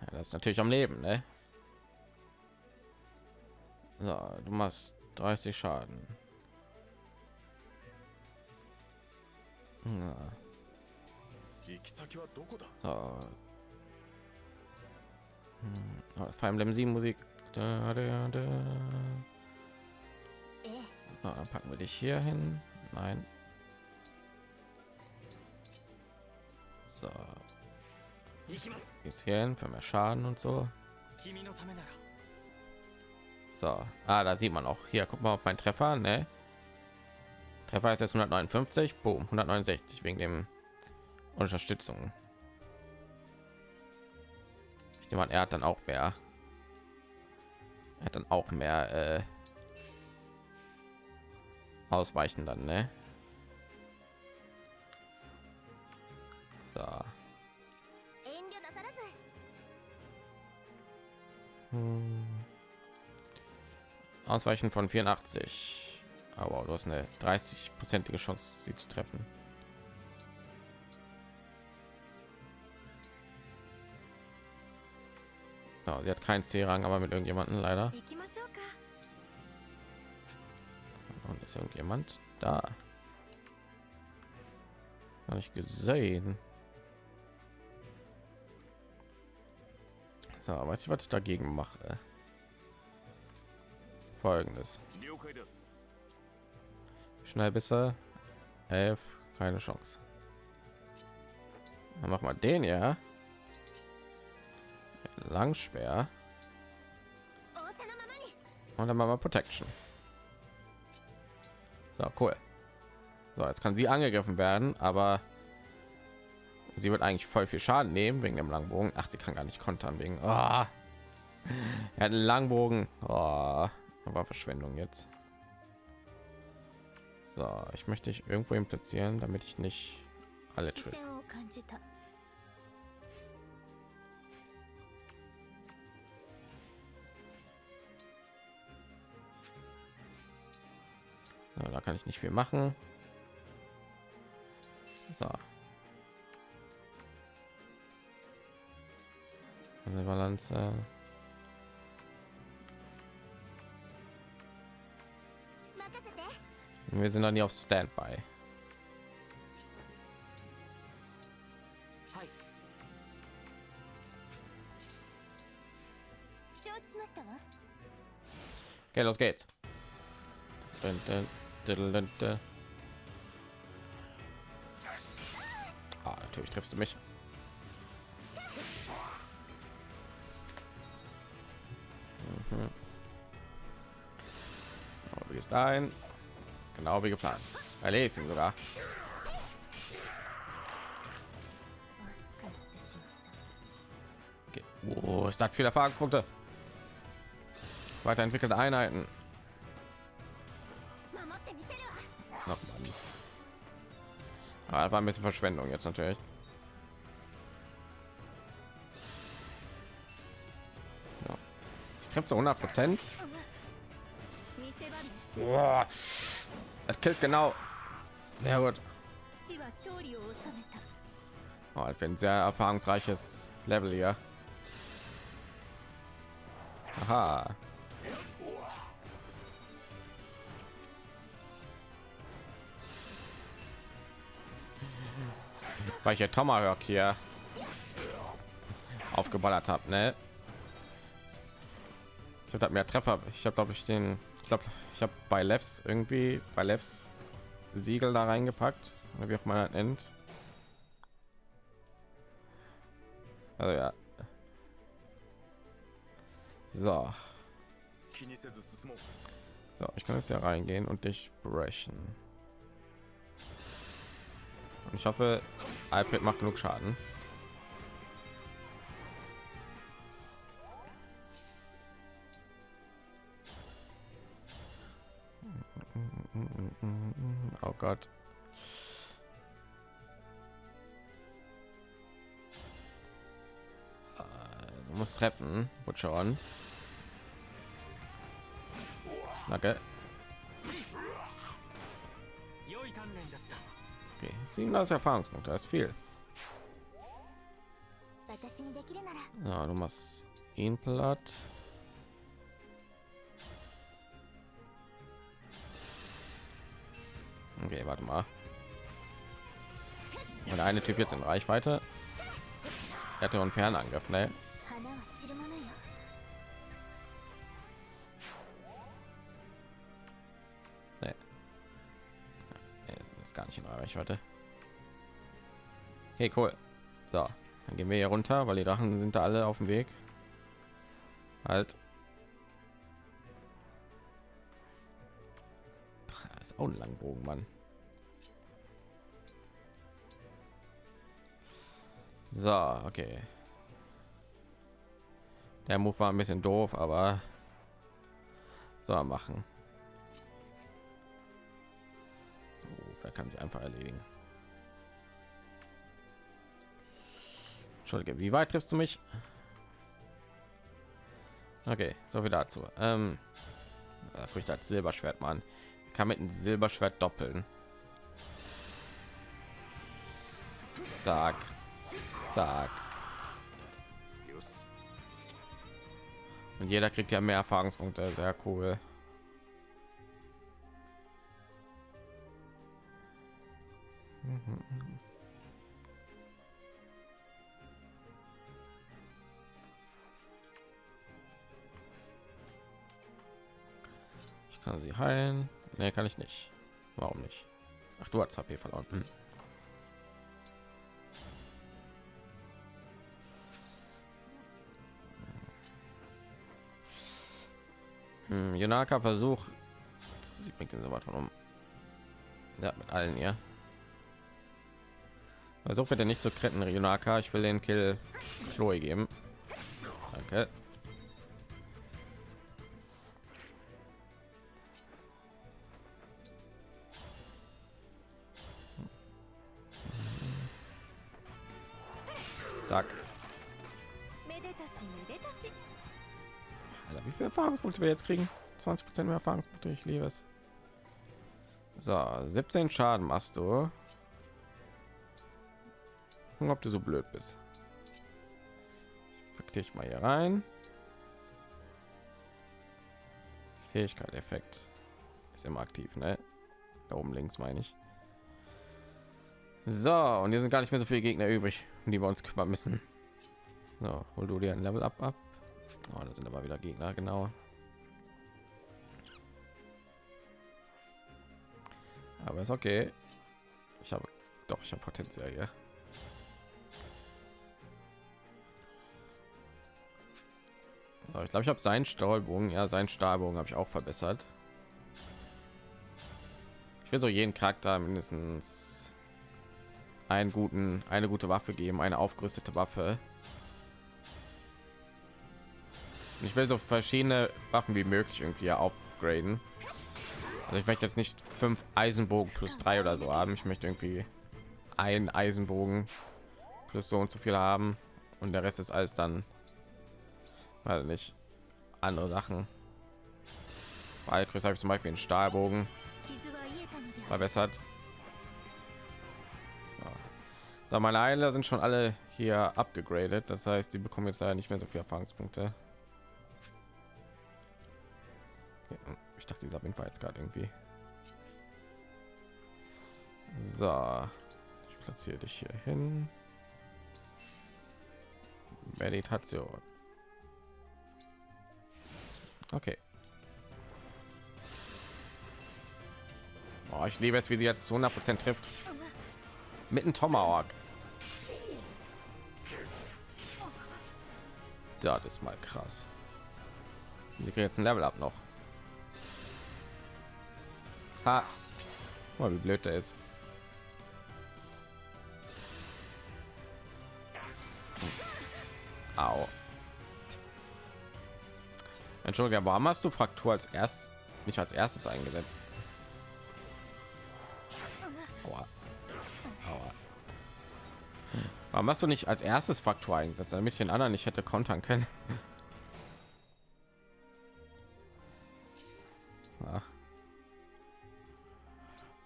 Ja, das ist natürlich am Leben, ne? So, du machst 30 Schaden. So. Hm. Fire Emblem 7 Musik. Da, da, da. Ah, dann packen wir dich hier hin. Nein. So. Jetzt hier hin für mehr Schaden und so. So. Ah, da sieht man auch. Hier, guck mal auf meinen Treffer, ne? Der war jetzt 159, boom, 169 wegen dem Unterstützung. Ich nehme an, er hat dann auch mehr. Er hat dann auch mehr äh, Ausweichen dann, ne? Da. Hm. Ausweichen von 84. Ah, aber du hast eine 30-prozentige Chance, sie zu treffen. Ja, sie hat keinen C-Rang, aber mit irgendjemanden leider. Und ist irgendjemand da? Habe ich gesehen. So, weiß ich, was ich dagegen mache. Folgendes. Schnellbisser. Elf, keine Chance. Dann machen wir den ja. Langsperr. Und dann machen wir Protection. So, cool. So, jetzt kann sie angegriffen werden, aber sie wird eigentlich voll viel Schaden nehmen wegen dem Langbogen. Ach, sie kann gar nicht kontern wegen. Oh. Er hat einen Langbogen. Oh. War Verschwendung jetzt. So, ich möchte dich irgendwo hin platzieren, damit ich nicht alle tritt. Ja, da kann ich nicht viel machen. So. Eine Balance. Wir sind dann hier auf Standby. Okay, los geht's. Ah, natürlich triffst du mich. Mhm. Oh, du gehst ein. Genau wie geplant. erledigen sogar. Okay. Oh, es hat viele Erfahrungspunkte. Weiterentwickelte Einheiten. Noch ah, war ein bisschen Verschwendung jetzt natürlich. Ja. Trifft zu 100 Prozent. Das killt genau. Sehr gut. Oh, ich bin sehr erfahrungsreiches Level hier. Aha. Weil ich ja Tomahawk hier aufgeballert habe, ne? Ich habe mehr Treffer. Ich habe glaube ich den, ich glaube ich habe bei Levs irgendwie bei Levs Siegel da reingepackt, wie auch mal nennt. Also ja. So. So, ich kann jetzt ja reingehen und dich brechen. Und ich hoffe, Alfred macht genug Schaden. Mm, mm, mm, oh Gott. Äh, du musst treffen, Butcher on. Danke. Okay, 37 Erfahrungspunkte, das ist viel. Ja, du machst ihn platt. Okay, warte mal. Und eine Typ jetzt in Reichweite. Er hat einen Fernangriff, ne? Gar nicht in Reichweite. Hey, cool. So, dann gehen wir hier runter, weil die Drachen sind da alle auf dem Weg. Halt. Auch ein Langbogen, Mann. So, okay. Der Move war ein bisschen doof, aber er machen. Oh, wer kann sie einfach erledigen? Entschuldige, wie weit triffst du mich? Okay, so viel dazu. Ähm, das Silberschwert mal. Kann mit einem Silberschwert doppeln. Zack. Zack. Und jeder kriegt ja mehr Erfahrungspunkte. Sehr cool. Ich kann sie heilen. Nee, kann ich nicht. Warum nicht? Ach, du hast HP verloren. Hm. Hm, Yonaka Versuch. Sie bringt den von um. Ja, mit allen ja. Versuch bitte nicht zu kritten, Yonaka. Ich will den Kill Chloe geben. Danke. Erfahrungspunkte wir jetzt kriegen? 20 Prozent mehr Erfahrungspunkte, ich liebe es. So, 17 Schaden machst du. Gucken, ob du so blöd bist. Pack dich mal hier rein. Fähigkeit, Effekt ist immer aktiv, ne? Da oben links meine ich. So, und hier sind gar nicht mehr so viele Gegner übrig, die wir uns kümmern müssen. So, hol du dir ein Level up ab. Oh, da sind aber wieder Gegner, genau. Aber ist okay. Ich habe doch, ich habe Potenzial hier. So, ich glaube, ich habe seinen Stahlbogen, ja, seinen Stahlbogen habe ich auch verbessert. Ich will so jeden Charakter mindestens einen guten, eine gute Waffe geben, eine aufgerüstete Waffe ich will so verschiedene Waffen wie möglich irgendwie upgraden. Also ich möchte jetzt nicht fünf Eisenbogen plus drei oder so haben. Ich möchte irgendwie ein Eisenbogen plus so und so viel haben und der Rest ist alles dann also nicht andere Sachen. weil Chris habe ich zum Beispiel einen Stahlbogen verbessert. Ja. meine Heiler sind schon alle hier abgegradet, das heißt, die bekommen jetzt leider nicht mehr so viel Erfahrungspunkte. Ich dachte, dieser Wind war jetzt gerade irgendwie. So, ich platziere dich hier hin. Meditation. Okay. Oh, ich liebe jetzt, wie sie jetzt zu 100 Prozent trifft. Mit einem Tomahawk. Das ist mal krass. Sie kriegen jetzt ein Level up noch. Ha. Oh, wie blöd der ist. Au. Entschuldigung, warum hast du Fraktur als erst nicht als erstes eingesetzt? Aua. Aua. Warum hast du nicht als erstes Fraktur eingesetzt, damit ich den anderen nicht hätte kontern können? Ach.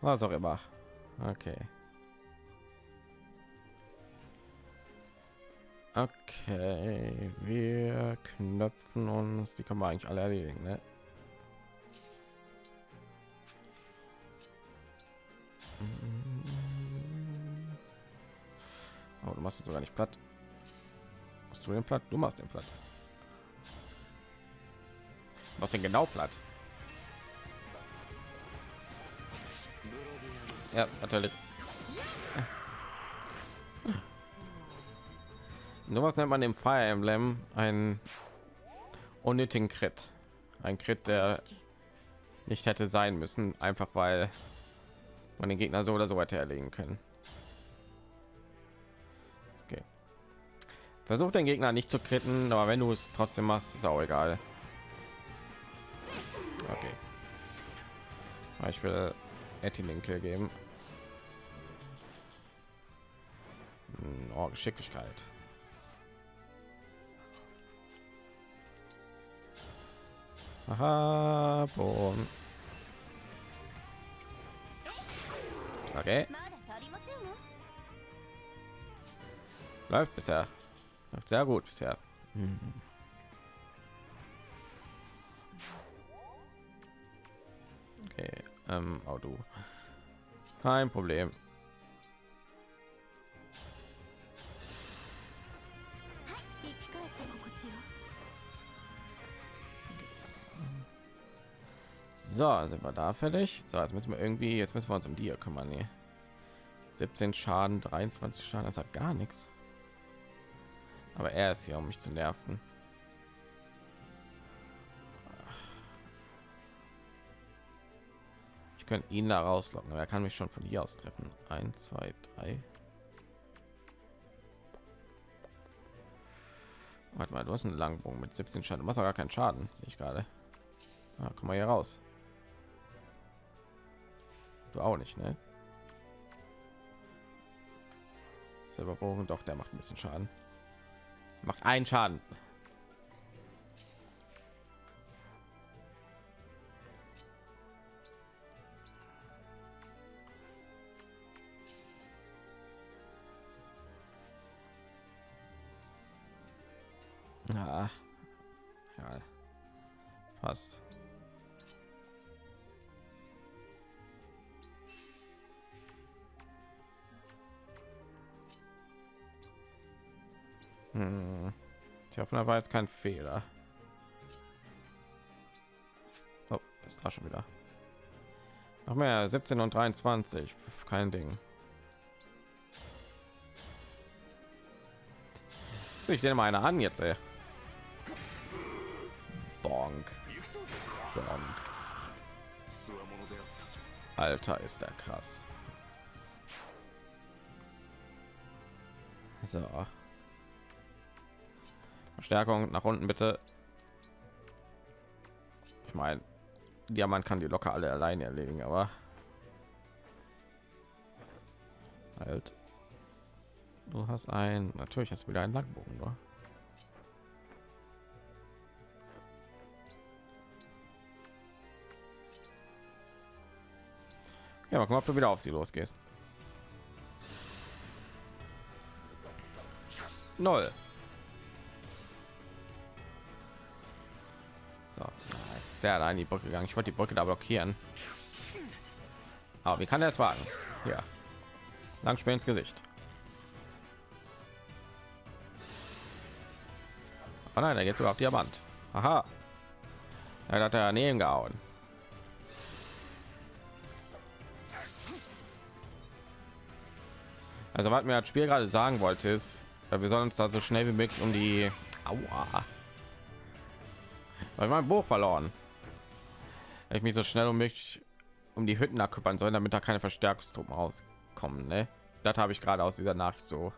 Was auch immer. Okay. Okay, wir knöpfen uns, die können wir eigentlich alle erledigen, ne? Oh, du machst es sogar nicht platt. Machst du den platt? Du machst den platt. Was denn genau platt? Ja, natürlich. Nur was nennt man dem Fire Emblem einen unnötigen Crit. Ein Crit, der nicht hätte sein müssen, einfach weil man den Gegner so oder so weiter erlegen können. Okay. Versuch den Gegner nicht zu kritten, aber wenn du es trotzdem machst, ist auch egal. Okay. Ich will Etty den Kill geben. Oh, Geschicklichkeit. Aha, boom. Okay. Läuft bisher. Läuft sehr gut bisher. Hm. Okay, ähm, oh du. Kein Problem. So, sind wir da fertig? So, jetzt müssen wir irgendwie, jetzt müssen wir uns um die hier kümmern. Nee. 17 Schaden, 23 Schaden, das hat gar nichts. Aber er ist hier, um mich zu nerven. Ich könnte ihn da rauslocken, aber er kann mich schon von hier aus treffen. 1, 2, 3. Warte mal, du hast einen Langbogen mit 17 Schaden. Du machst doch gar keinen Schaden, sehe ich gerade. Ah, komm mal hier raus. Du auch nicht, ne? Selber Bogen, doch, der macht ein bisschen Schaden. Macht einen Schaden. Ja, ja, fast. Hm. Ich hoffe, da war jetzt kein Fehler. Oh, ist da schon wieder. Noch mehr 17 und 23, kein Ding. Ich nehme eine an jetzt, ey. Bonk. Bonk. Alter, ist der krass. So. Verstärkung nach unten bitte. Ich meine, Diamant kann die locker alle alleine erledigen, aber halt. Du hast ein, natürlich hast du wieder einen Langbogen, oder? Ja, mal gucken, ob du wieder auf sie losgehst. Null. So, jetzt ist der da in die Brücke gegangen. Ich wollte die Brücke da blockieren. Aber wie kann er jetzt wagen? Ja. Langspiel ins Gesicht. Oh nein, er geht sogar auf Diamant. Aha. Er hat er daneben gehauen. Also was mir das Spiel gerade sagen wollte ist, wir sollen uns da so schnell wie möglich um die Aua. Weil mein Buch verloren. Ich mich so schnell um mich um die Hütten akküppern soll, damit da keine Verstärkungstruppen rauskommen. Ne? Das habe ich gerade aus dieser Nachricht so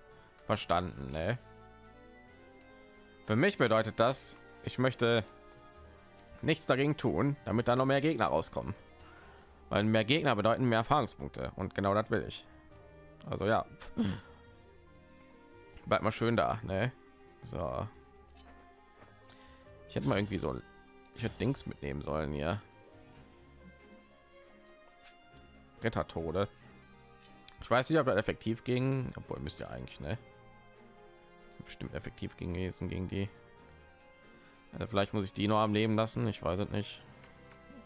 verstanden. Ne? Für mich bedeutet das, ich möchte nichts dagegen tun, damit da noch mehr Gegner rauskommen. Weil mehr Gegner bedeuten mehr Erfahrungspunkte und genau das will ich. Also ja, bleibt mal schön da, ne? So, ich hätte mal irgendwie so, ich hätte Dings mitnehmen sollen hier. Rettertode. Ich weiß nicht, ob das effektiv ging, obwohl müsste ja eigentlich, ne? Bestimmt effektiv gewesen gegen die. Also vielleicht muss ich die noch am Leben lassen. Ich weiß es nicht.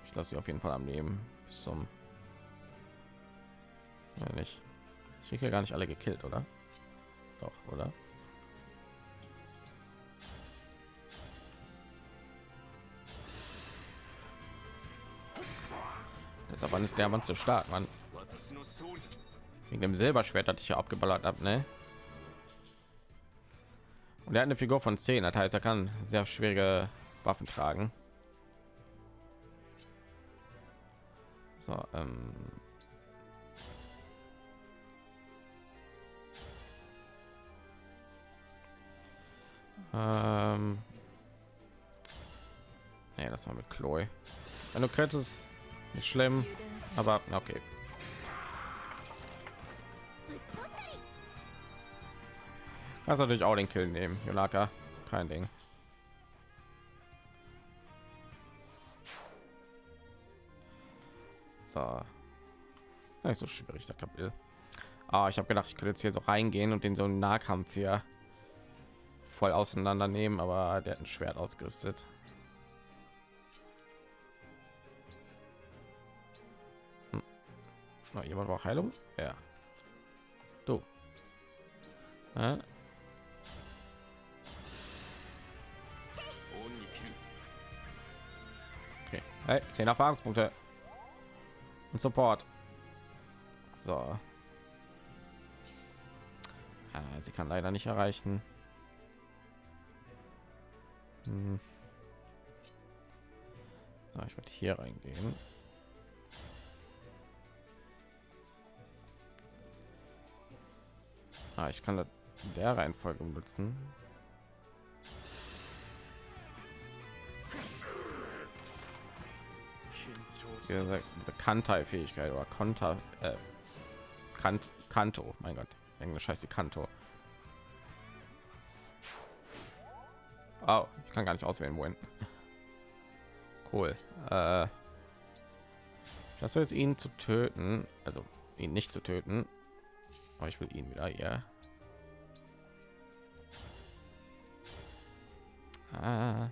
Ich lasse sie auf jeden Fall am Leben bis zum. Ja, nicht. Ich kriege ja gar nicht alle gekillt, oder? Doch, oder? Das aber ist der Mann zu stark, Mann. Wegen dem Silberschwert hatte ich ja abgeballert ab, ne? Und er hat eine Figur von 10, das heißt, er kann sehr schwere Waffen tragen. So, ähm ähm nee, das war mit Chloe. Wenn du könntest, nicht schlimm, aber okay. Kannst natürlich auch den Kill nehmen, Yolaka. Kein Ding. So. Nicht so schwierig, der Kapitel. Ah, ich habe gedacht, ich könnte jetzt hier so reingehen und den so einen Nahkampf hier voll auseinandernehmen, aber der hat ein Schwert ausgerüstet. Na, jemand braucht Heilung? Ja. Du. Ja. Okay. Hey, 10 Erfahrungspunkte. Und Support. So. Ah, sie kann leider nicht erreichen. Hm. So, ich werde hier reingehen. Ah, ich kann das in der Reihenfolge benutzen. Diese, diese Kantai-Fähigkeit oder Konter, äh, Kant, Kanto, mein Gott, Englisch heißt die Kanto. Oh, ich kann gar nicht auswählen, wohin. Cool. Äh, das jetzt ihn zu töten, also ihn nicht zu töten, aber ich will ihn wieder ja. Ah.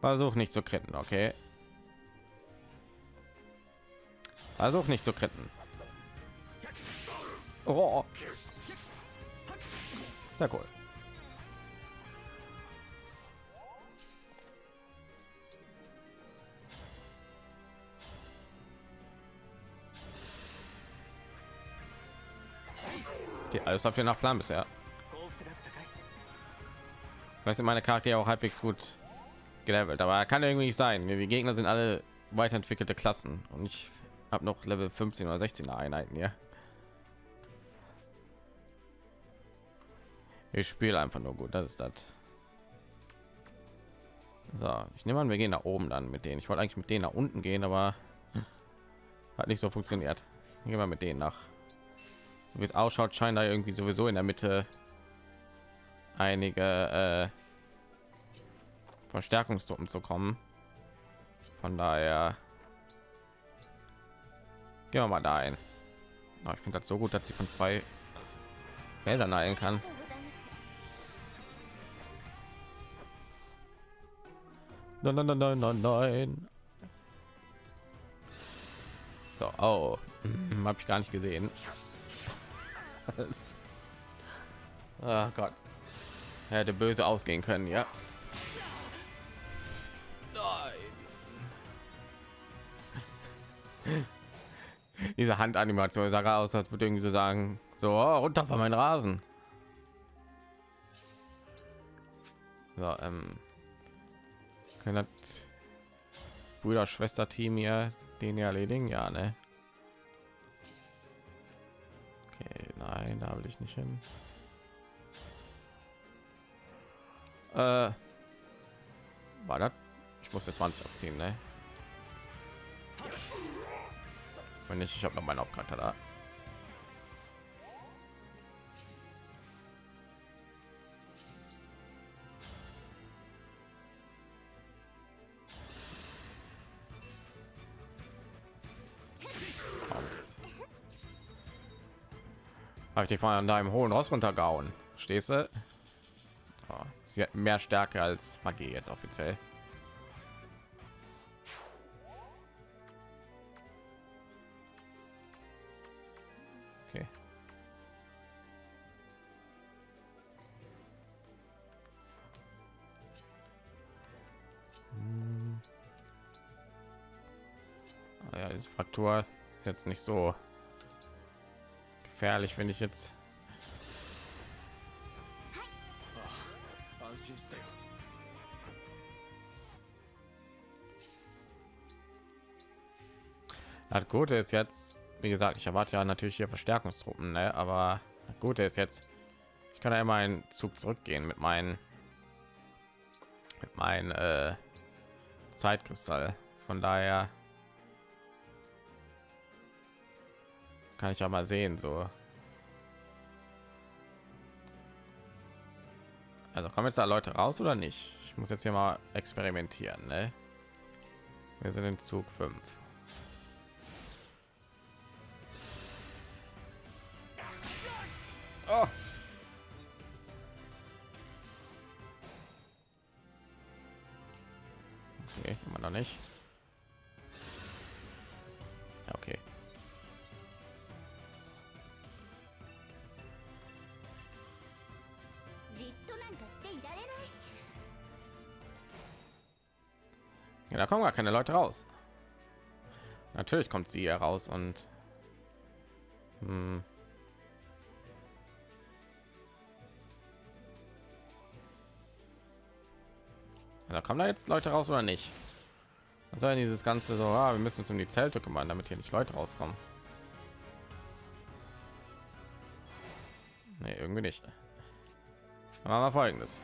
Versuch nicht zu kritten, okay? Versuch nicht zu kritten. Oh. Sehr cool. Okay, alles läuft hier nach Plan bisher. Weiß meine Karte auch halbwegs gut gelevelt, aber kann irgendwie nicht sein. Wir Gegner sind alle weiterentwickelte Klassen und ich habe noch Level 15 oder 16 Einheiten ja. Ich spiele einfach nur gut, das ist das. So, ich nehme an, wir gehen nach oben dann mit denen. Ich wollte eigentlich mit denen nach unten gehen, aber hm. hat nicht so funktioniert. Gehen wir mit denen nach so wie es ausschaut scheinen da irgendwie sowieso in der mitte einige äh, verstärkungstruppen zu kommen. Von daher gehen wir mal da ein. Oh, ich finde das so gut dass sie von zwei Feldern ein kann. Nein nein nein nein nein nein. So oh, habe ich gar nicht gesehen oh Gott, hätte böse ausgehen können, ja. Nein. Diese Handanimation sah aus, als würde irgendwie so sagen, so oh, runter von meinen Rasen. So, ähm, können das Brüder Schwester Team hier den erledigen, ja, ne? Nein, da will ich nicht hin. Äh, war das? Ich musste 20 abziehen, ne? Wenn nicht, ich habe noch meinen Hauptcharakter da. Habe ich dich von deinem hohen Ross runtergehauen? Stehst du? Ja, sie hat mehr Stärke als Magie jetzt offiziell. Hm. Ja, diese Fraktur ist jetzt nicht so gefährlich, wenn ich jetzt Das Gute ist jetzt, wie gesagt, ich erwarte ja natürlich hier Verstärkungstruppen, ne? aber das Gute ist jetzt, ich kann ja immer einen Zug zurückgehen mit meinen mit meinen äh, Zeitkristall. Von daher kann ich ja mal sehen, so. Also kommen jetzt da Leute raus oder nicht? Ich muss jetzt hier mal experimentieren, ne? Wir sind in Zug 5. Oh. Okay, immer noch nicht. Kommen gar keine Leute raus. Natürlich kommt sie hier raus und hm. Da kommen da jetzt Leute raus oder nicht? Was soll dieses ganze so, ah, wir müssen uns um die Zelte kümmern, damit hier nicht Leute rauskommen. Nee, irgendwie nicht. Dann machen wir folgendes.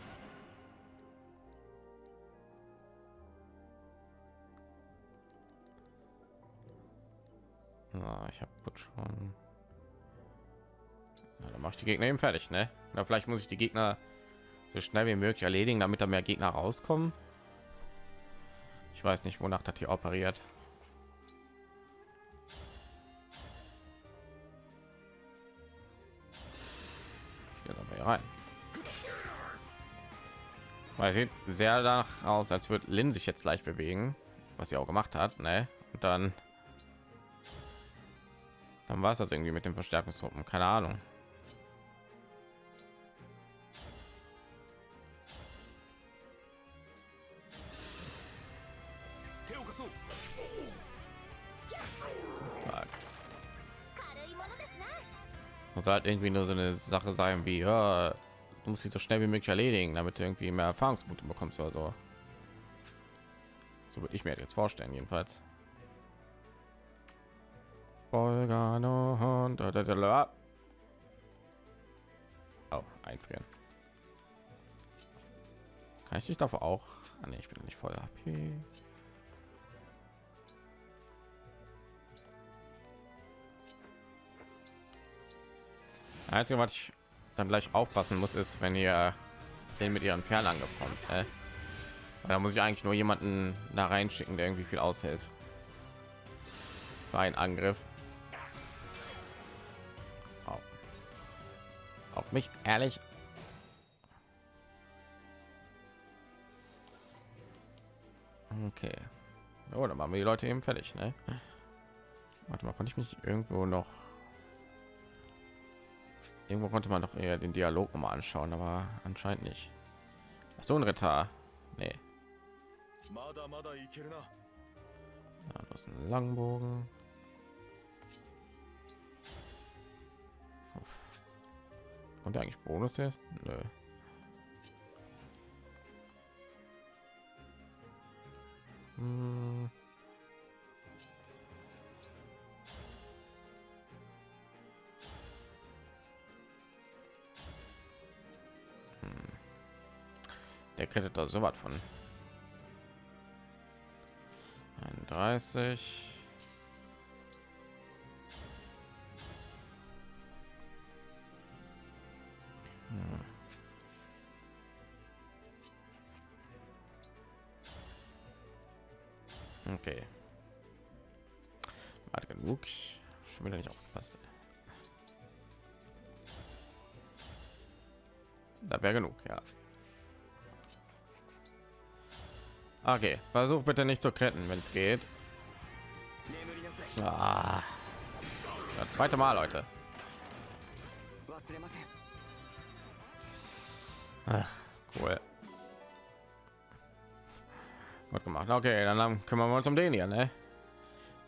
Ja, ich habe schon. Ja, dann mache ich die Gegner eben fertig, ne? Oder vielleicht muss ich die Gegner so schnell wie möglich erledigen, damit da mehr Gegner rauskommen. Ich weiß nicht, wonach das hier operiert. Rein. Weil sieht sehr danach aus, als würde Lin sich jetzt gleich bewegen, was sie auch gemacht hat, ne? Und dann dann war es das irgendwie mit den Verstärkungstruppen. Keine Ahnung. muss halt irgendwie nur so eine Sache sein wie ja, du musst sie so schnell wie möglich erledigen, damit du irgendwie mehr Erfahrungspunkte bekommst oder so. So würde ich mir jetzt vorstellen jedenfalls. Volgano und oh, einfrieren. Kann ich dich davor auch? Ah, nee, ich bin nicht voll HP. Einzige, was ich dann gleich aufpassen muss, ist, wenn ihr den mit ihren Fernangriff kommt. Äh? Da muss ich eigentlich nur jemanden da reinschicken, der irgendwie viel aushält. Für einen Angriff. Mich, ehrlich. Okay. Oh, dann machen wir die Leute eben fertig, ne? Warte mal, konnte ich mich irgendwo noch Irgendwo konnte man doch eher den Dialog noch mal anschauen, aber anscheinend nicht. Ach so ein Ritter. Nee. Ja, das ist ein Langbogen. Und eigentlich Bonus jetzt? Nö. Hm. Der kriegt da so was von 31. Okay. Warte genug. Schon wieder nicht aufgepasst. Da wäre genug, ja. Okay, versuch bitte nicht zu retten, wenn es geht. Ah. Das zweite Mal, Leute. Ach, cool. Gut gemacht. Okay, dann kümmern wir uns um den hier, ne?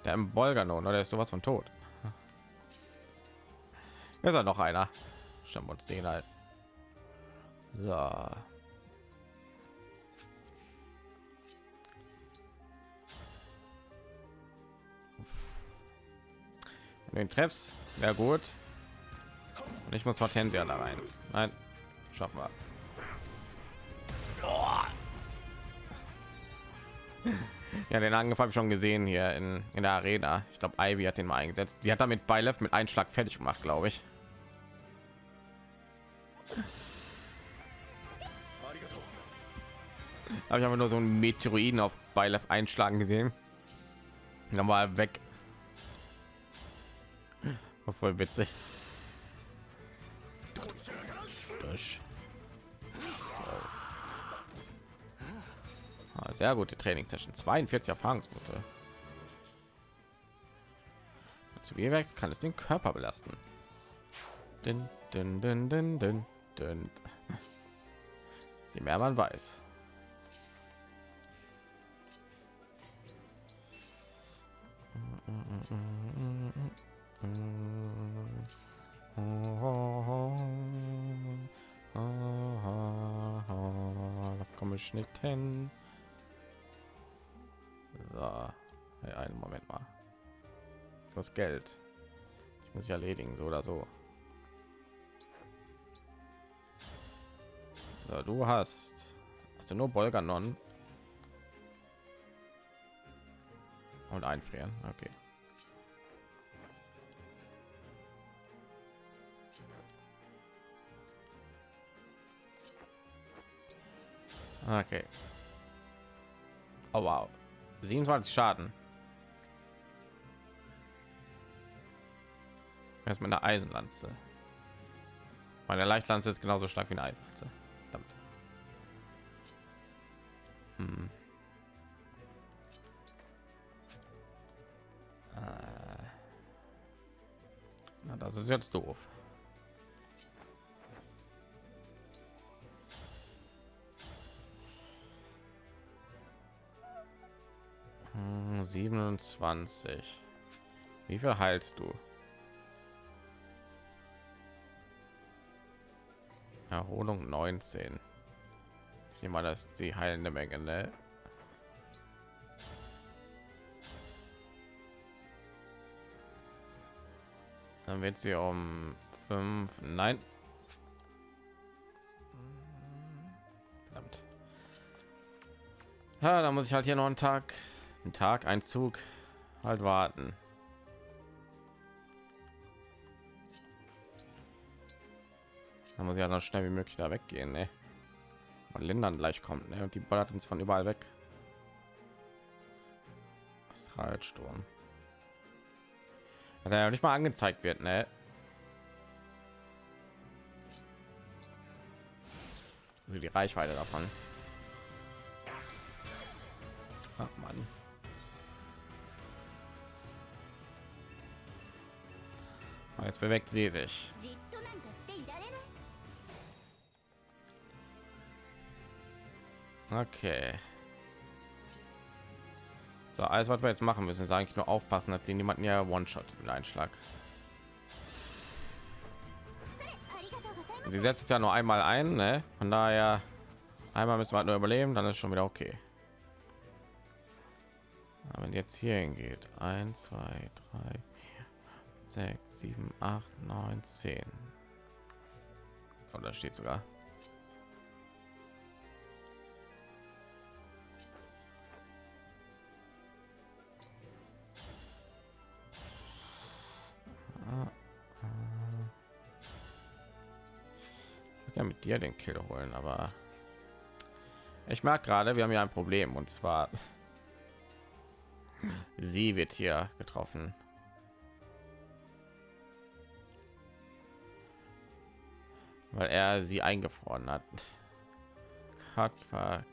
Der im Bolganon, oder ist sowas von tot? Ist er noch einer? Stimmt uns den halt. So. den treffs wäre gut und ich muss hortensia da rein nein schaffen wir ja den angriff habe ich schon gesehen hier in, in der arena. Ich glaube ivy hat den mal eingesetzt. Die hat damit bei mit einschlag fertig gemacht glaube ich. Habe ich aber nur so ein meteoriden auf bei einschlagen gesehen. War er weg. War voll witzig. Durch. Ah, sehr gute Trainingssession. 42 Erfahrungspunkte. Zu Wehrwerks kann es den Körper belasten. Din, din, din, din, din, din. Je mehr man weiß. ich nicht hin. So, hey, einen Moment mal. Das Geld. Ich muss ich erledigen, so oder so. so du hast, hast du nur Bolganon und einfrieren. Okay. Okay. Oh wow. 27 Schaden. Erst mit einer Eisenlanze. Meine Leichtlanze ist genauso stark wie eine Eisenlanze. Hm. Äh. Na, das ist jetzt doof. 27. Wie viel heilst du? Erholung 19. Ich nehme mal, das die heilende Menge, ne? Dann wird sie um fünf. Nein. Verdammt. Ja, da muss ich halt hier noch einen Tag, einen Tag, ein Zug halt warten. Da muss ich ja noch schnell wie möglich da weggehen, ne? Und Lindern gleich kommt, ne? Und die ballert uns von überall weg. Astralsturm. Weil er ja nicht mal angezeigt wird, ne? Also die Reichweite davon. Ach Mann. jetzt bewegt sie sich. Okay. So, alles was wir jetzt machen müssen, ist eigentlich nur aufpassen, dass sie niemanden ja One-Shot mit Einschlag. Sie setzt ja nur einmal ein, ne? Von daher einmal müssen wir halt nur überleben, dann ist schon wieder okay. Aber wenn jetzt hier hingeht, 1, 2, 3, 6, 7, 8, 9, 10. Oder steht sogar. Kann mit dir den Kill holen, aber ich merke gerade, wir haben ja ein Problem und zwar sie wird hier getroffen. Weil er sie eingefroren hat. Hat war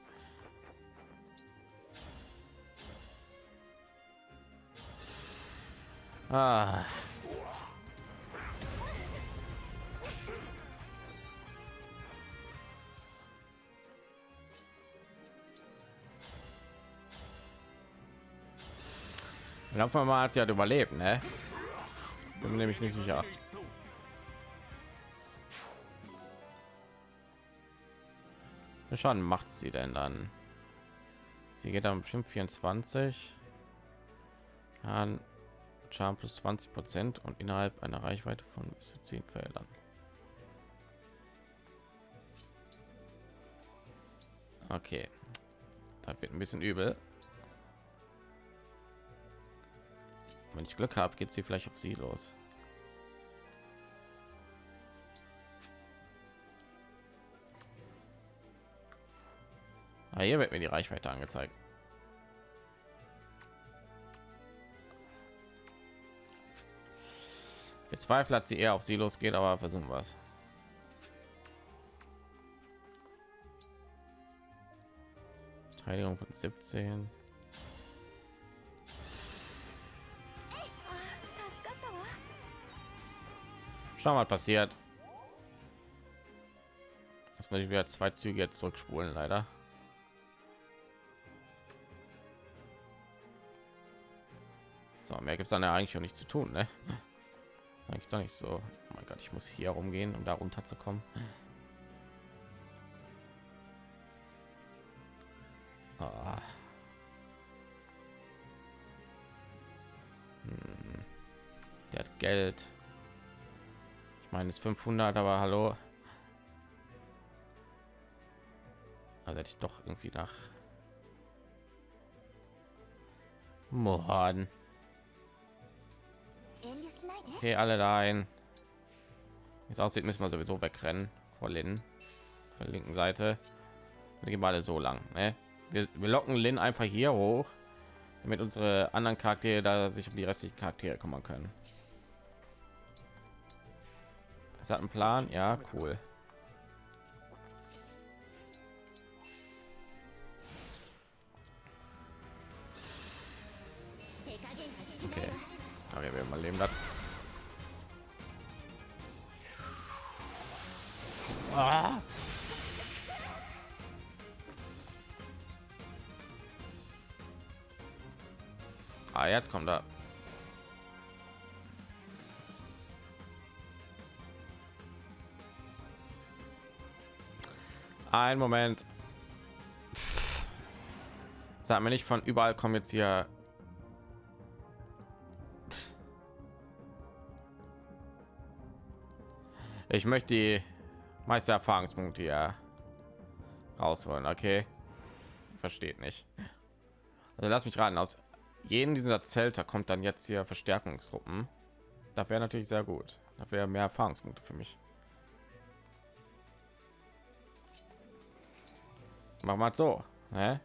Ah. Glaube mal, hat sie hat überlebt, ne? Bin nämlich nicht sicher. Wie Schaden macht sie denn dann? Sie geht dann bestimmt 24. Schaden, Schaden plus 20 Prozent und innerhalb einer Reichweite von bis zu 10 Feldern. Okay, da wird ein bisschen übel. Wenn ich Glück habe, geht sie vielleicht auf sie los. Ja, hier wird mir die Reichweite angezeigt. Bezweifle, dass sie eher auf sie losgeht, aber versuchen wir es. Verteidigung von 17. Schauen was passiert. Das muss ich wieder zwei Züge jetzt zurückspulen, leider. So, mehr gibt es dann ja eigentlich auch nicht zu tun, ne? Eigentlich doch nicht so. Oh mein Gott, ich muss hier rumgehen, um da runter zu kommen. Ah. Hm. Der hat Geld. Ich meine, es ist 500, aber hallo. Also hätte ich doch irgendwie nach Morden. Okay, alle dahin. Wie es aussieht, müssen wir sowieso wegrennen vor Lin. Von der linken Seite. Wir gehen alle so lang. Ne? Wir, wir locken Lin einfach hier hoch, damit unsere anderen Charaktere da sich um die restlichen Charaktere kümmern können. Es hat einen Plan, ja, cool. Ein Moment. Sag mir nicht von überall kommen jetzt hier. Ich möchte die meiste Erfahrungspunkte hier rausholen, okay? Versteht nicht. Also lass mich raten, aus jedem dieser Zelter kommt dann jetzt hier Verstärkungstruppen. Das wäre natürlich sehr gut. Das wäre mehr Erfahrungspunkte für mich. mach mal so ne?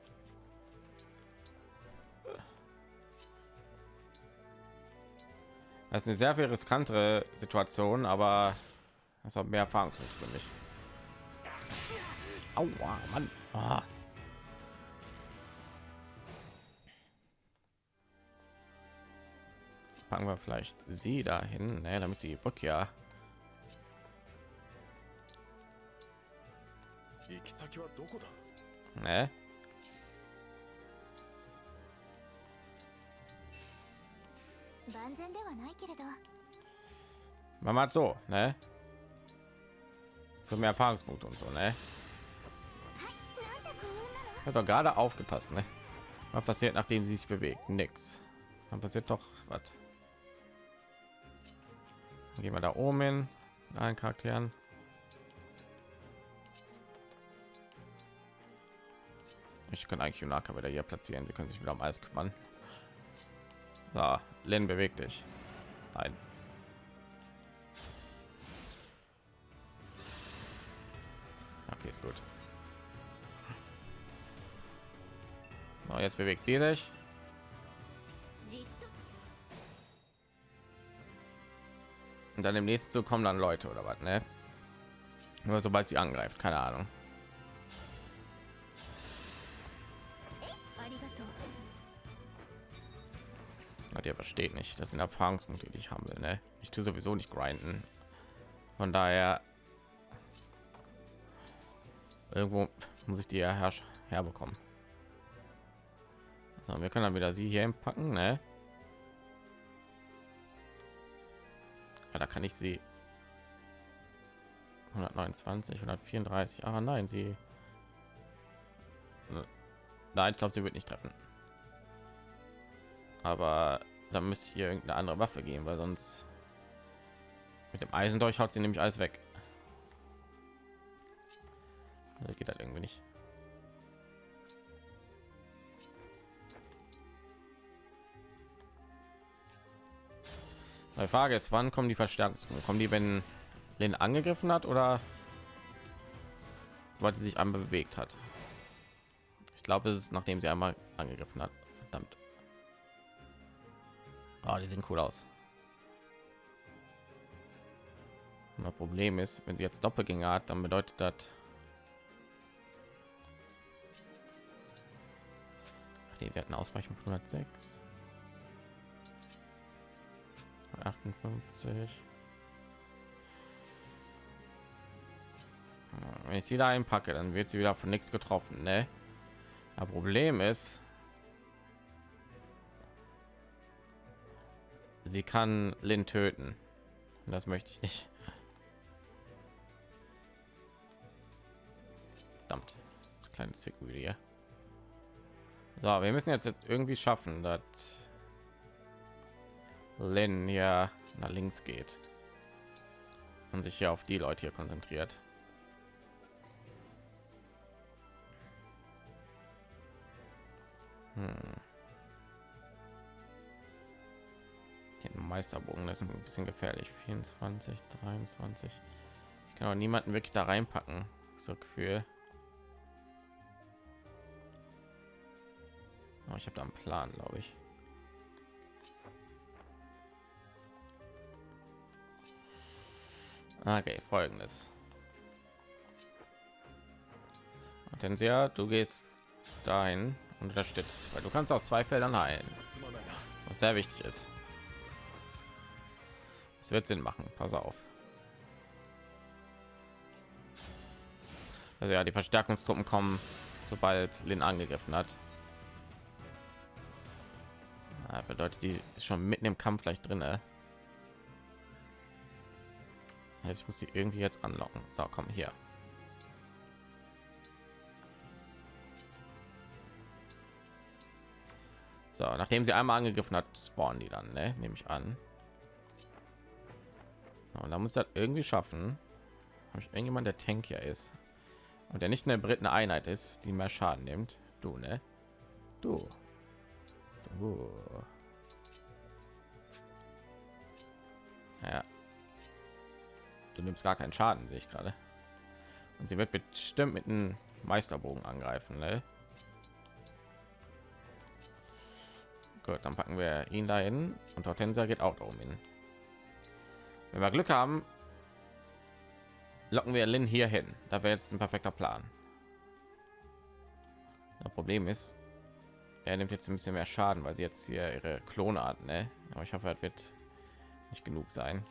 das ist eine sehr viel riskantere situation aber das hat mehr erfahrungswert für mich Aua, Mann. Ah. Fangen wir vielleicht sie dahin, ne, damit sie Rückkehr. Ja. Ne? Man macht so, ne? Für mehr Erfahrungspunkte und so, ne? Hat doch gerade aufgepasst, ne? Was passiert, nachdem sie sich bewegt? Nix. Dann passiert doch was. Gehen wir da oben hin, allen Charakteren. ich kann eigentlich Junaka wieder hier platzieren. Sie können sich wieder um alles kümmern. Da, Len bewegt dich. Nein. Okay, ist gut. So, jetzt bewegt sie sich. Und dann im nächsten Zug kommen dann Leute oder was, ne? Nur sobald sie angreift, keine Ahnung. Hat ihr versteht nicht. Das sind Erfahrungspunkte, die ich haben will, ne? Ich tue sowieso nicht grinden. Von daher irgendwo muss ich die ja her herbekommen. So, wir können dann wieder sie hier packen, ne? Ja, da kann ich sie 129, 134. Ah, nein, sie. Nein, ich glaube, sie wird nicht treffen. Aber da müsste hier irgendeine andere Waffe gehen, weil sonst mit dem Eisen durch haut sie nämlich alles weg. Also geht das irgendwie nicht. Die Frage ist, wann kommen die Verstärkungen? Kommen die, wenn Lin angegriffen hat oder weil sie sich einmal bewegt hat? Ich glaube, es ist nachdem sie einmal angegriffen hat. Verdammt. Ah, die sehen cool aus. Das Problem ist, wenn sie jetzt Doppelgänger hat, dann bedeutet das nee, sie hatten Ausweichen von 106. 58. Wenn ich sie da einpacke, dann wird sie wieder von nichts getroffen, ne? Das Problem ist, sie kann Lin töten. Das möchte ich nicht. Verdammt, kleine Zwickmühle hier. So, wir müssen jetzt irgendwie schaffen, dass Lin ja nach links geht und sich hier auf die Leute hier konzentriert. Hm. Den Meisterbogen, das ist ein bisschen gefährlich. 24, 23. Ich kann auch niemanden wirklich da reinpacken. So Gefühl. Oh, ich habe da einen Plan, glaube ich. Okay, folgendes. Hortensia, du gehst dahin und unterstützt, weil du kannst aus zwei Feldern heilen, was sehr wichtig ist es wird Sinn machen. Pass auf. Also ja, die Verstärkungstruppen kommen, sobald Lin angegriffen hat. Ja, bedeutet, die ist schon mitten im Kampf gleich drin. Ne? Also ich muss die irgendwie jetzt anlocken. So, komm hier. So, nachdem sie einmal angegriffen hat, spawnen die dann, ne? nehme ich an. Und da muss das irgendwie schaffen. Habe ich irgendjemand, der Tank hier ist und der nicht eine Briten Einheit ist, die mehr Schaden nimmt. Du, ne? Du. Du. Ja. Du nimmst gar keinen Schaden, sehe ich gerade. Und sie wird bestimmt mit einem Meisterbogen angreifen, ne? Gut, dann packen wir ihn dahin und Hortensia geht auch darum hin. Wenn wir Glück haben, locken wir Lin hier hin. Da wäre jetzt ein perfekter Plan. Das Problem ist, er nimmt jetzt ein bisschen mehr Schaden, weil sie jetzt hier ihre Klone hat, ne? Aber ich hoffe, es wird nicht genug sein.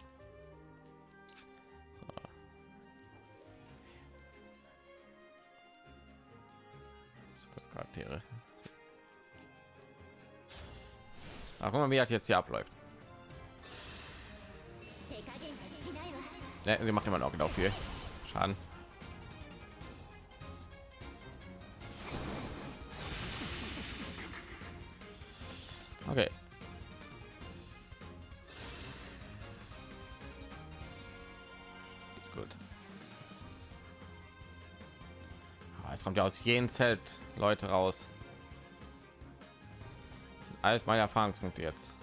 Charaktere. Ach, guck mal, wie hat jetzt hier abläuft. Ne, sie macht immer noch genau viel Schaden. Okay. Ist gut. Ah, Es kommt ja aus jedem Zelt Leute raus. Das sind alles meine Erfahrungspunkte jetzt.